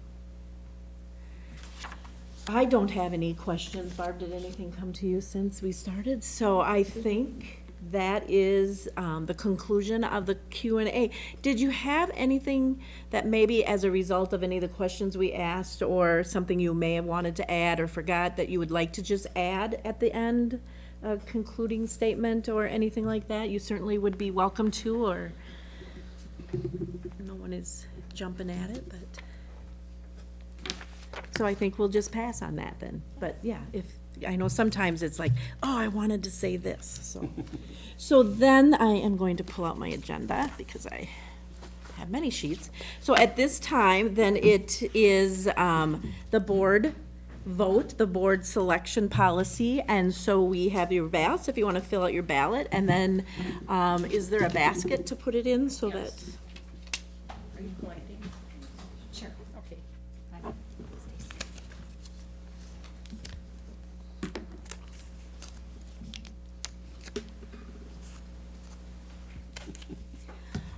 [SPEAKER 1] I don't have any questions. Barb, did anything come to you since we started? So I think that is, um, the conclusion of the Q and A. Did you have anything that maybe as a result of any of the questions we asked, or something you may have wanted to add or forgot that you would like to just add at the end? A concluding statement or anything like that? You certainly would be welcome to, or no one is jumping at it, but. So I think we'll just pass on that then. But yeah, if, I know sometimes it's like, oh, I wanted to say this, so. So then I am going to pull out my agenda because I have many sheets. So at this time, then it is um, the board vote, the board selection policy. And so we have your ballots, if you want to fill out your ballot. And then um, is there a basket to put it in so that?
[SPEAKER 8] Yes. Are you collecting? Sure. Okay.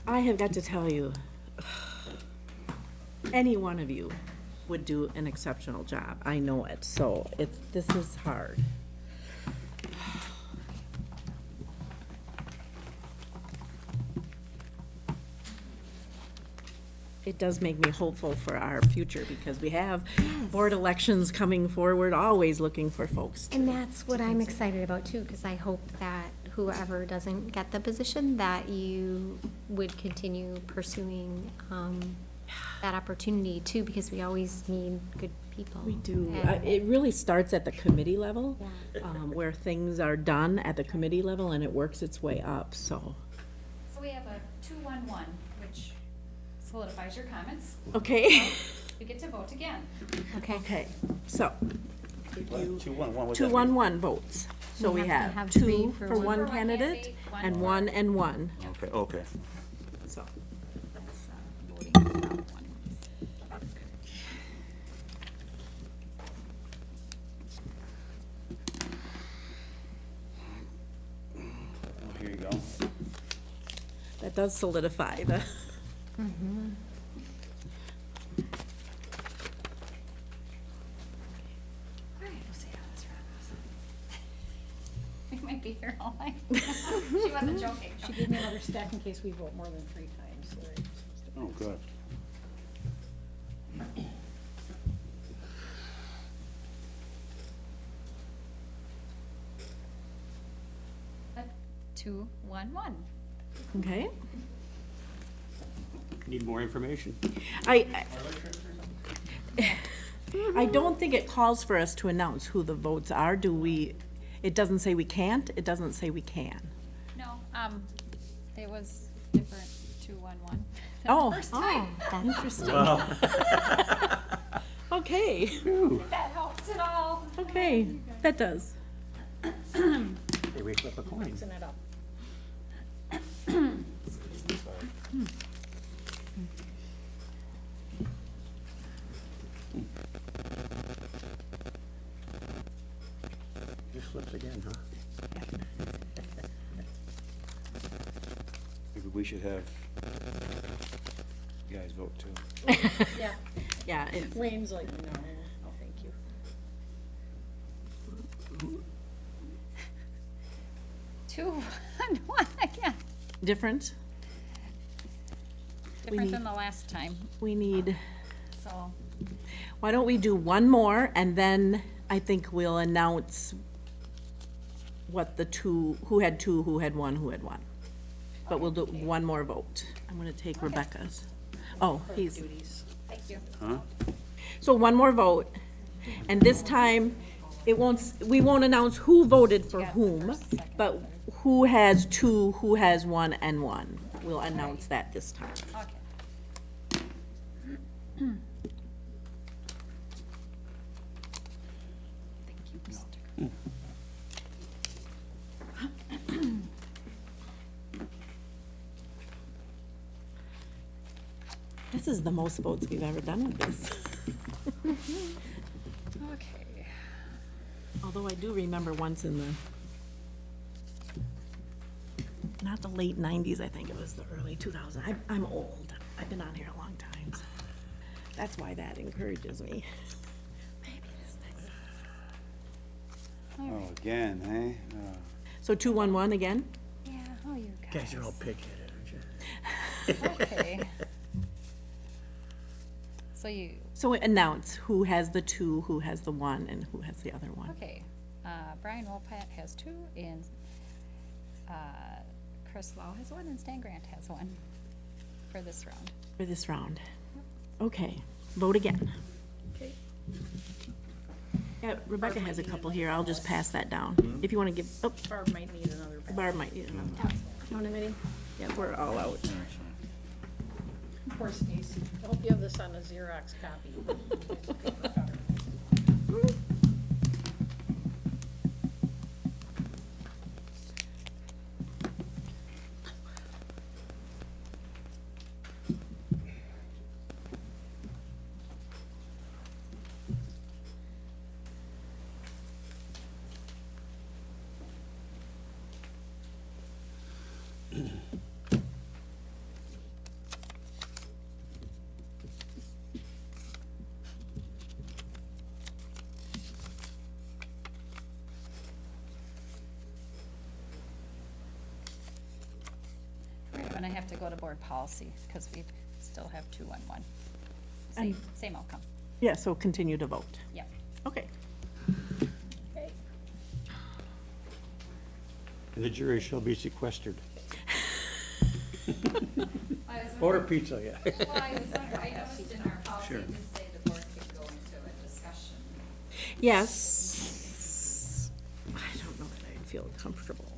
[SPEAKER 1] I have got to tell you, any one of you would do an exceptional job. I know it, so it's, this is hard. It does make me hopeful for our future because we have board elections coming forward, always looking for folks.
[SPEAKER 4] And that's what I'm excited about too, because I hope that whoever doesn't get the position, that you would continue pursuing um, that opportunity too, because we always need good people.
[SPEAKER 1] We do.
[SPEAKER 4] And-
[SPEAKER 1] Uh, It really starts at the committee level,
[SPEAKER 4] Yeah.
[SPEAKER 1] um, where things are done at the committee level and it works its way up, so.
[SPEAKER 10] So we have a two-one-one, which solidifies your comments.
[SPEAKER 1] Okay,
[SPEAKER 10] We get to vote again.
[SPEAKER 4] Okay.
[SPEAKER 1] okay, so,
[SPEAKER 2] Two, one, one, what's
[SPEAKER 1] two,
[SPEAKER 2] that
[SPEAKER 1] one,
[SPEAKER 2] mean?
[SPEAKER 1] one votes. So
[SPEAKER 4] We
[SPEAKER 1] we
[SPEAKER 4] have to
[SPEAKER 1] have
[SPEAKER 4] have three
[SPEAKER 1] two
[SPEAKER 4] for
[SPEAKER 1] for
[SPEAKER 4] one-
[SPEAKER 1] one
[SPEAKER 10] For one
[SPEAKER 1] candidate
[SPEAKER 10] candidate, one
[SPEAKER 1] and one and one,
[SPEAKER 2] Okay, okay.
[SPEAKER 1] so.
[SPEAKER 10] That's, uh, voting without one.
[SPEAKER 2] Oh, Here you go.
[SPEAKER 1] That does solidify the,
[SPEAKER 10] All right, we'll see how this runs. We might be here all night. She wasn't joking.
[SPEAKER 8] She gave me another stack in case we vote more than three times, so
[SPEAKER 2] Oh, good.
[SPEAKER 10] Two, one, one.
[SPEAKER 1] Okay?
[SPEAKER 9] Need more information?
[SPEAKER 1] I, I- I don't think it calls for us to announce who the votes are, do we? It doesn't say we can't, it doesn't say we can.
[SPEAKER 10] No, um, it was different, two, one, one.
[SPEAKER 1] Oh,
[SPEAKER 10] First
[SPEAKER 1] oh,
[SPEAKER 10] time.
[SPEAKER 1] interesting. Okay,
[SPEAKER 10] If that helps at all.
[SPEAKER 1] okay, that does.
[SPEAKER 9] Hey, we flip a coin.
[SPEAKER 8] Mixing it up.
[SPEAKER 9] Just flips again, huh?
[SPEAKER 2] Maybe we should have you guys vote too.
[SPEAKER 8] Yeah,
[SPEAKER 1] Yeah, it's,
[SPEAKER 8] Wayne's like, no, oh, thank you.
[SPEAKER 10] Two, one, one again.
[SPEAKER 1] Different.
[SPEAKER 10] Different
[SPEAKER 1] need-
[SPEAKER 10] than the last time,
[SPEAKER 1] We need,
[SPEAKER 10] so.
[SPEAKER 1] why don't we do one more, and then I think we'll announce what the two, who had two, who had one, who had one. But we'll do one more vote. I'm gonna take Rebecca's. Oh, he's,
[SPEAKER 10] Thank you.
[SPEAKER 2] Huh?
[SPEAKER 1] so one more vote, and this time, it won't, s- we won't announce who voted for whom, but who has two, who has one, and one. We'll announce that this time.
[SPEAKER 10] Okay. Thank you, Mr.
[SPEAKER 1] This is the most votes we've ever done with this.
[SPEAKER 10] Okay.
[SPEAKER 1] Although I do remember once in the, not the late nineties, I think it was the early 2000s. I, I'm old. I've been on here a long time. so That's why that encourages me. Maybe this next-
[SPEAKER 2] Oh, again, eh? Oh.
[SPEAKER 1] So two, one, one again?
[SPEAKER 10] Yeah, oh, you guys.
[SPEAKER 9] Guys are all pig-headed, aren't you?
[SPEAKER 10] Okay. So you,
[SPEAKER 1] So announce who has the two, who has the one, and who has the other one.
[SPEAKER 10] okay, uh, Brian Wolpat has two, and, uh, Chris Lau has one, and Stan Grant has one for this round.
[SPEAKER 1] For this round. Okay, vote again.
[SPEAKER 8] Okay.
[SPEAKER 1] Yeah, Rebecca has a couple here. I'll just pass that down. If you wanna give, oh,
[SPEAKER 8] Barb might need another. ballot.
[SPEAKER 1] Barb might need another. one.
[SPEAKER 8] You want a minute?
[SPEAKER 1] Yeah, we're all out.
[SPEAKER 8] Poor Stacy. I hope you have this on a Xerox copy.
[SPEAKER 10] We're have to go to board policy, because we still have two, one, one. Same, same outcome,
[SPEAKER 1] Yeah, so continue to vote.
[SPEAKER 10] yep.
[SPEAKER 1] Okay.
[SPEAKER 8] Okay.
[SPEAKER 9] The jury shall be sequestered. Order pizza, yeah.
[SPEAKER 10] Well, I was wondering, I noticed in our policy, it did say the board could go into a discussion.
[SPEAKER 1] Yes. I don't know that I'd feel comfortable.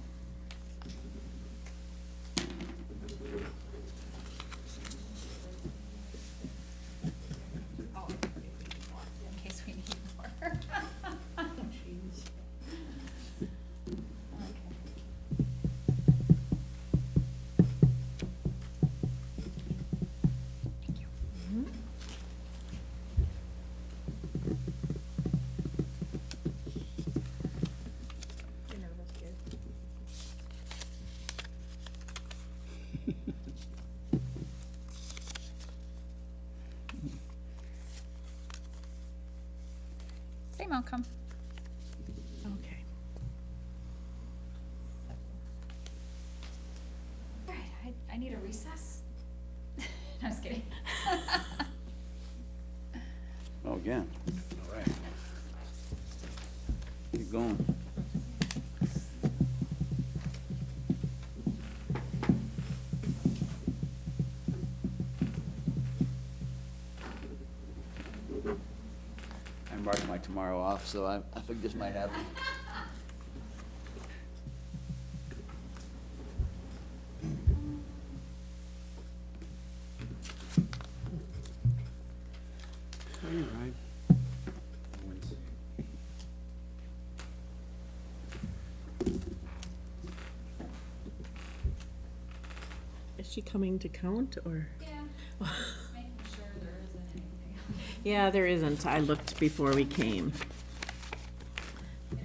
[SPEAKER 2] Going. I marked my tomorrow off, so I, I think this might happen.
[SPEAKER 1] To count, or?
[SPEAKER 10] Yeah, making sure there isn't anything.
[SPEAKER 1] Yeah, there isn't. I looked before we came.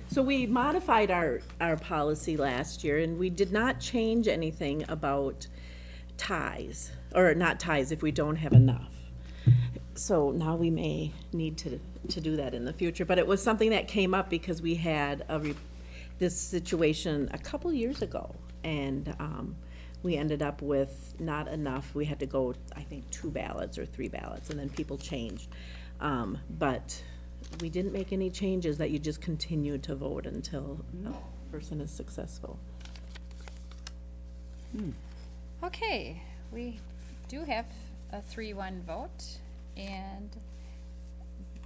[SPEAKER 1] So we modified our, our policy last year, and we did not change anything about ties, or not ties if we don't have enough. So now we may need to, to do that in the future, but it was something that came up because we had a, re- this situation a couple years ago, and, um, we ended up with not enough, we had to go, I think, two ballots or three ballots, and then people changed. Um, but we didn't make any changes, that you just continue to vote until a person is successful.
[SPEAKER 10] Okay, we do have a three-one vote, and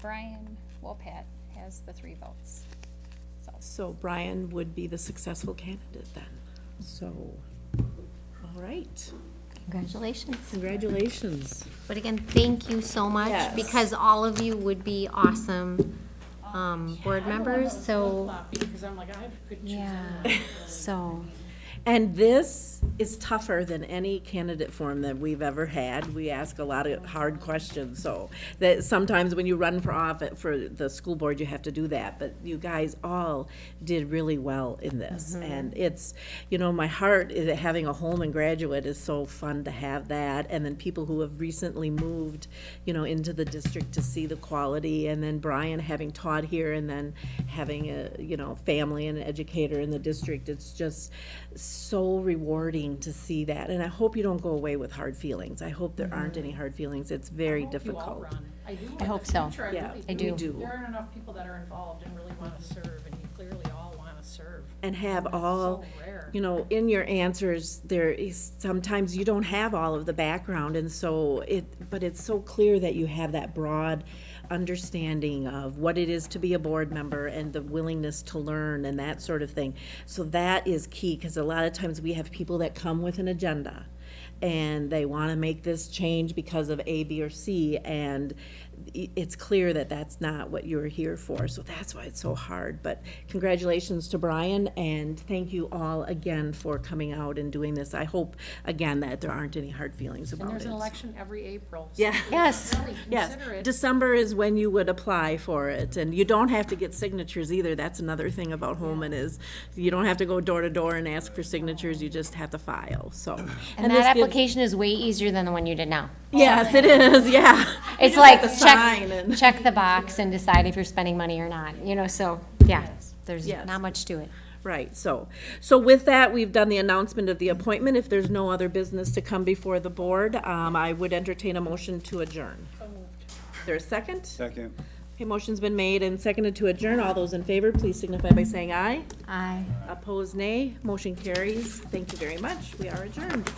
[SPEAKER 10] Brian Wolpat has the three votes. So,
[SPEAKER 1] So Brian would be the successful candidate then, so, all right,
[SPEAKER 4] Congratulations.
[SPEAKER 1] congratulations.
[SPEAKER 4] But again, thank you so much,
[SPEAKER 1] Yes.
[SPEAKER 4] because all of you would be awesome, um, board members, so,
[SPEAKER 8] Because I'm like, I could choose
[SPEAKER 4] yeah,
[SPEAKER 8] anyone.
[SPEAKER 4] so,
[SPEAKER 1] And this is tougher than any candidate form that we've ever had. We ask a lot of hard questions, so that sometimes when you run for office, for the school board, you have to do that. But you guys all did really well in this. Mm-hmm. And it's, you know, my heart is that having a Holmen graduate is so fun to have that. And then people who have recently moved, you know, into the district to see the quality. And then Brian having taught here and then having a, you know, family and an educator in the district. It's just so rewarding to see that. And I hope you don't go away with hard feelings. I hope there aren't any hard feelings. It's very
[SPEAKER 8] I hope you all
[SPEAKER 1] difficult.
[SPEAKER 8] I do.
[SPEAKER 4] I
[SPEAKER 8] in the
[SPEAKER 4] hope so.
[SPEAKER 8] future,
[SPEAKER 1] Yeah,
[SPEAKER 8] really
[SPEAKER 4] I
[SPEAKER 1] we
[SPEAKER 4] do.
[SPEAKER 1] do.
[SPEAKER 8] There aren't enough people that are involved and really want to serve, and you clearly all want to serve.
[SPEAKER 1] And have
[SPEAKER 8] That's
[SPEAKER 1] all,
[SPEAKER 8] so rare.
[SPEAKER 1] you know, in your answers, there is, sometimes you don't have all of the background, and so it, but it's so clear that you have that broad understanding of what it is to be a board member and the willingness to learn and that sort of thing. So that is key, because a lot of times we have people that come with an agenda, and they want to make this change because of A, B, or C, and it's clear that that's not what you're here for, so that's why it's so hard. But congratulations to Brian, and thank you all again for coming out and doing this. I hope, again, that there aren't any hard feelings about
[SPEAKER 8] And
[SPEAKER 1] about
[SPEAKER 8] there's an
[SPEAKER 1] it.
[SPEAKER 8] election every April. so
[SPEAKER 1] Yeah.
[SPEAKER 4] yes.
[SPEAKER 8] Really
[SPEAKER 1] Yes,
[SPEAKER 8] consider it.
[SPEAKER 1] December is when you would apply for it, and you don't have to get signatures either. That's another thing about Holmen is you don't have to go door to door and ask for signatures, you just have to file, so.
[SPEAKER 4] And
[SPEAKER 1] this
[SPEAKER 4] that
[SPEAKER 1] gives-
[SPEAKER 4] application is way easier than the one you did now.
[SPEAKER 1] Yes, it is, yeah.
[SPEAKER 4] It's like,
[SPEAKER 1] have to
[SPEAKER 4] check,
[SPEAKER 1] and-
[SPEAKER 4] check the box and decide if you're spending money or not, you know, so, yeah, there's
[SPEAKER 1] Yes.
[SPEAKER 4] not much to it.
[SPEAKER 1] Right, so, so with that, we've done the announcement of the appointment. If there's no other business to come before the board, um, I would entertain a motion to adjourn. Is there a second?
[SPEAKER 2] Second.
[SPEAKER 1] Okay, motion's been made and seconded to adjourn. All those in favor, please signify by saying aye.
[SPEAKER 4] Aye.
[SPEAKER 1] Opposed, nay. Motion carries. Thank you very much. We are adjourned.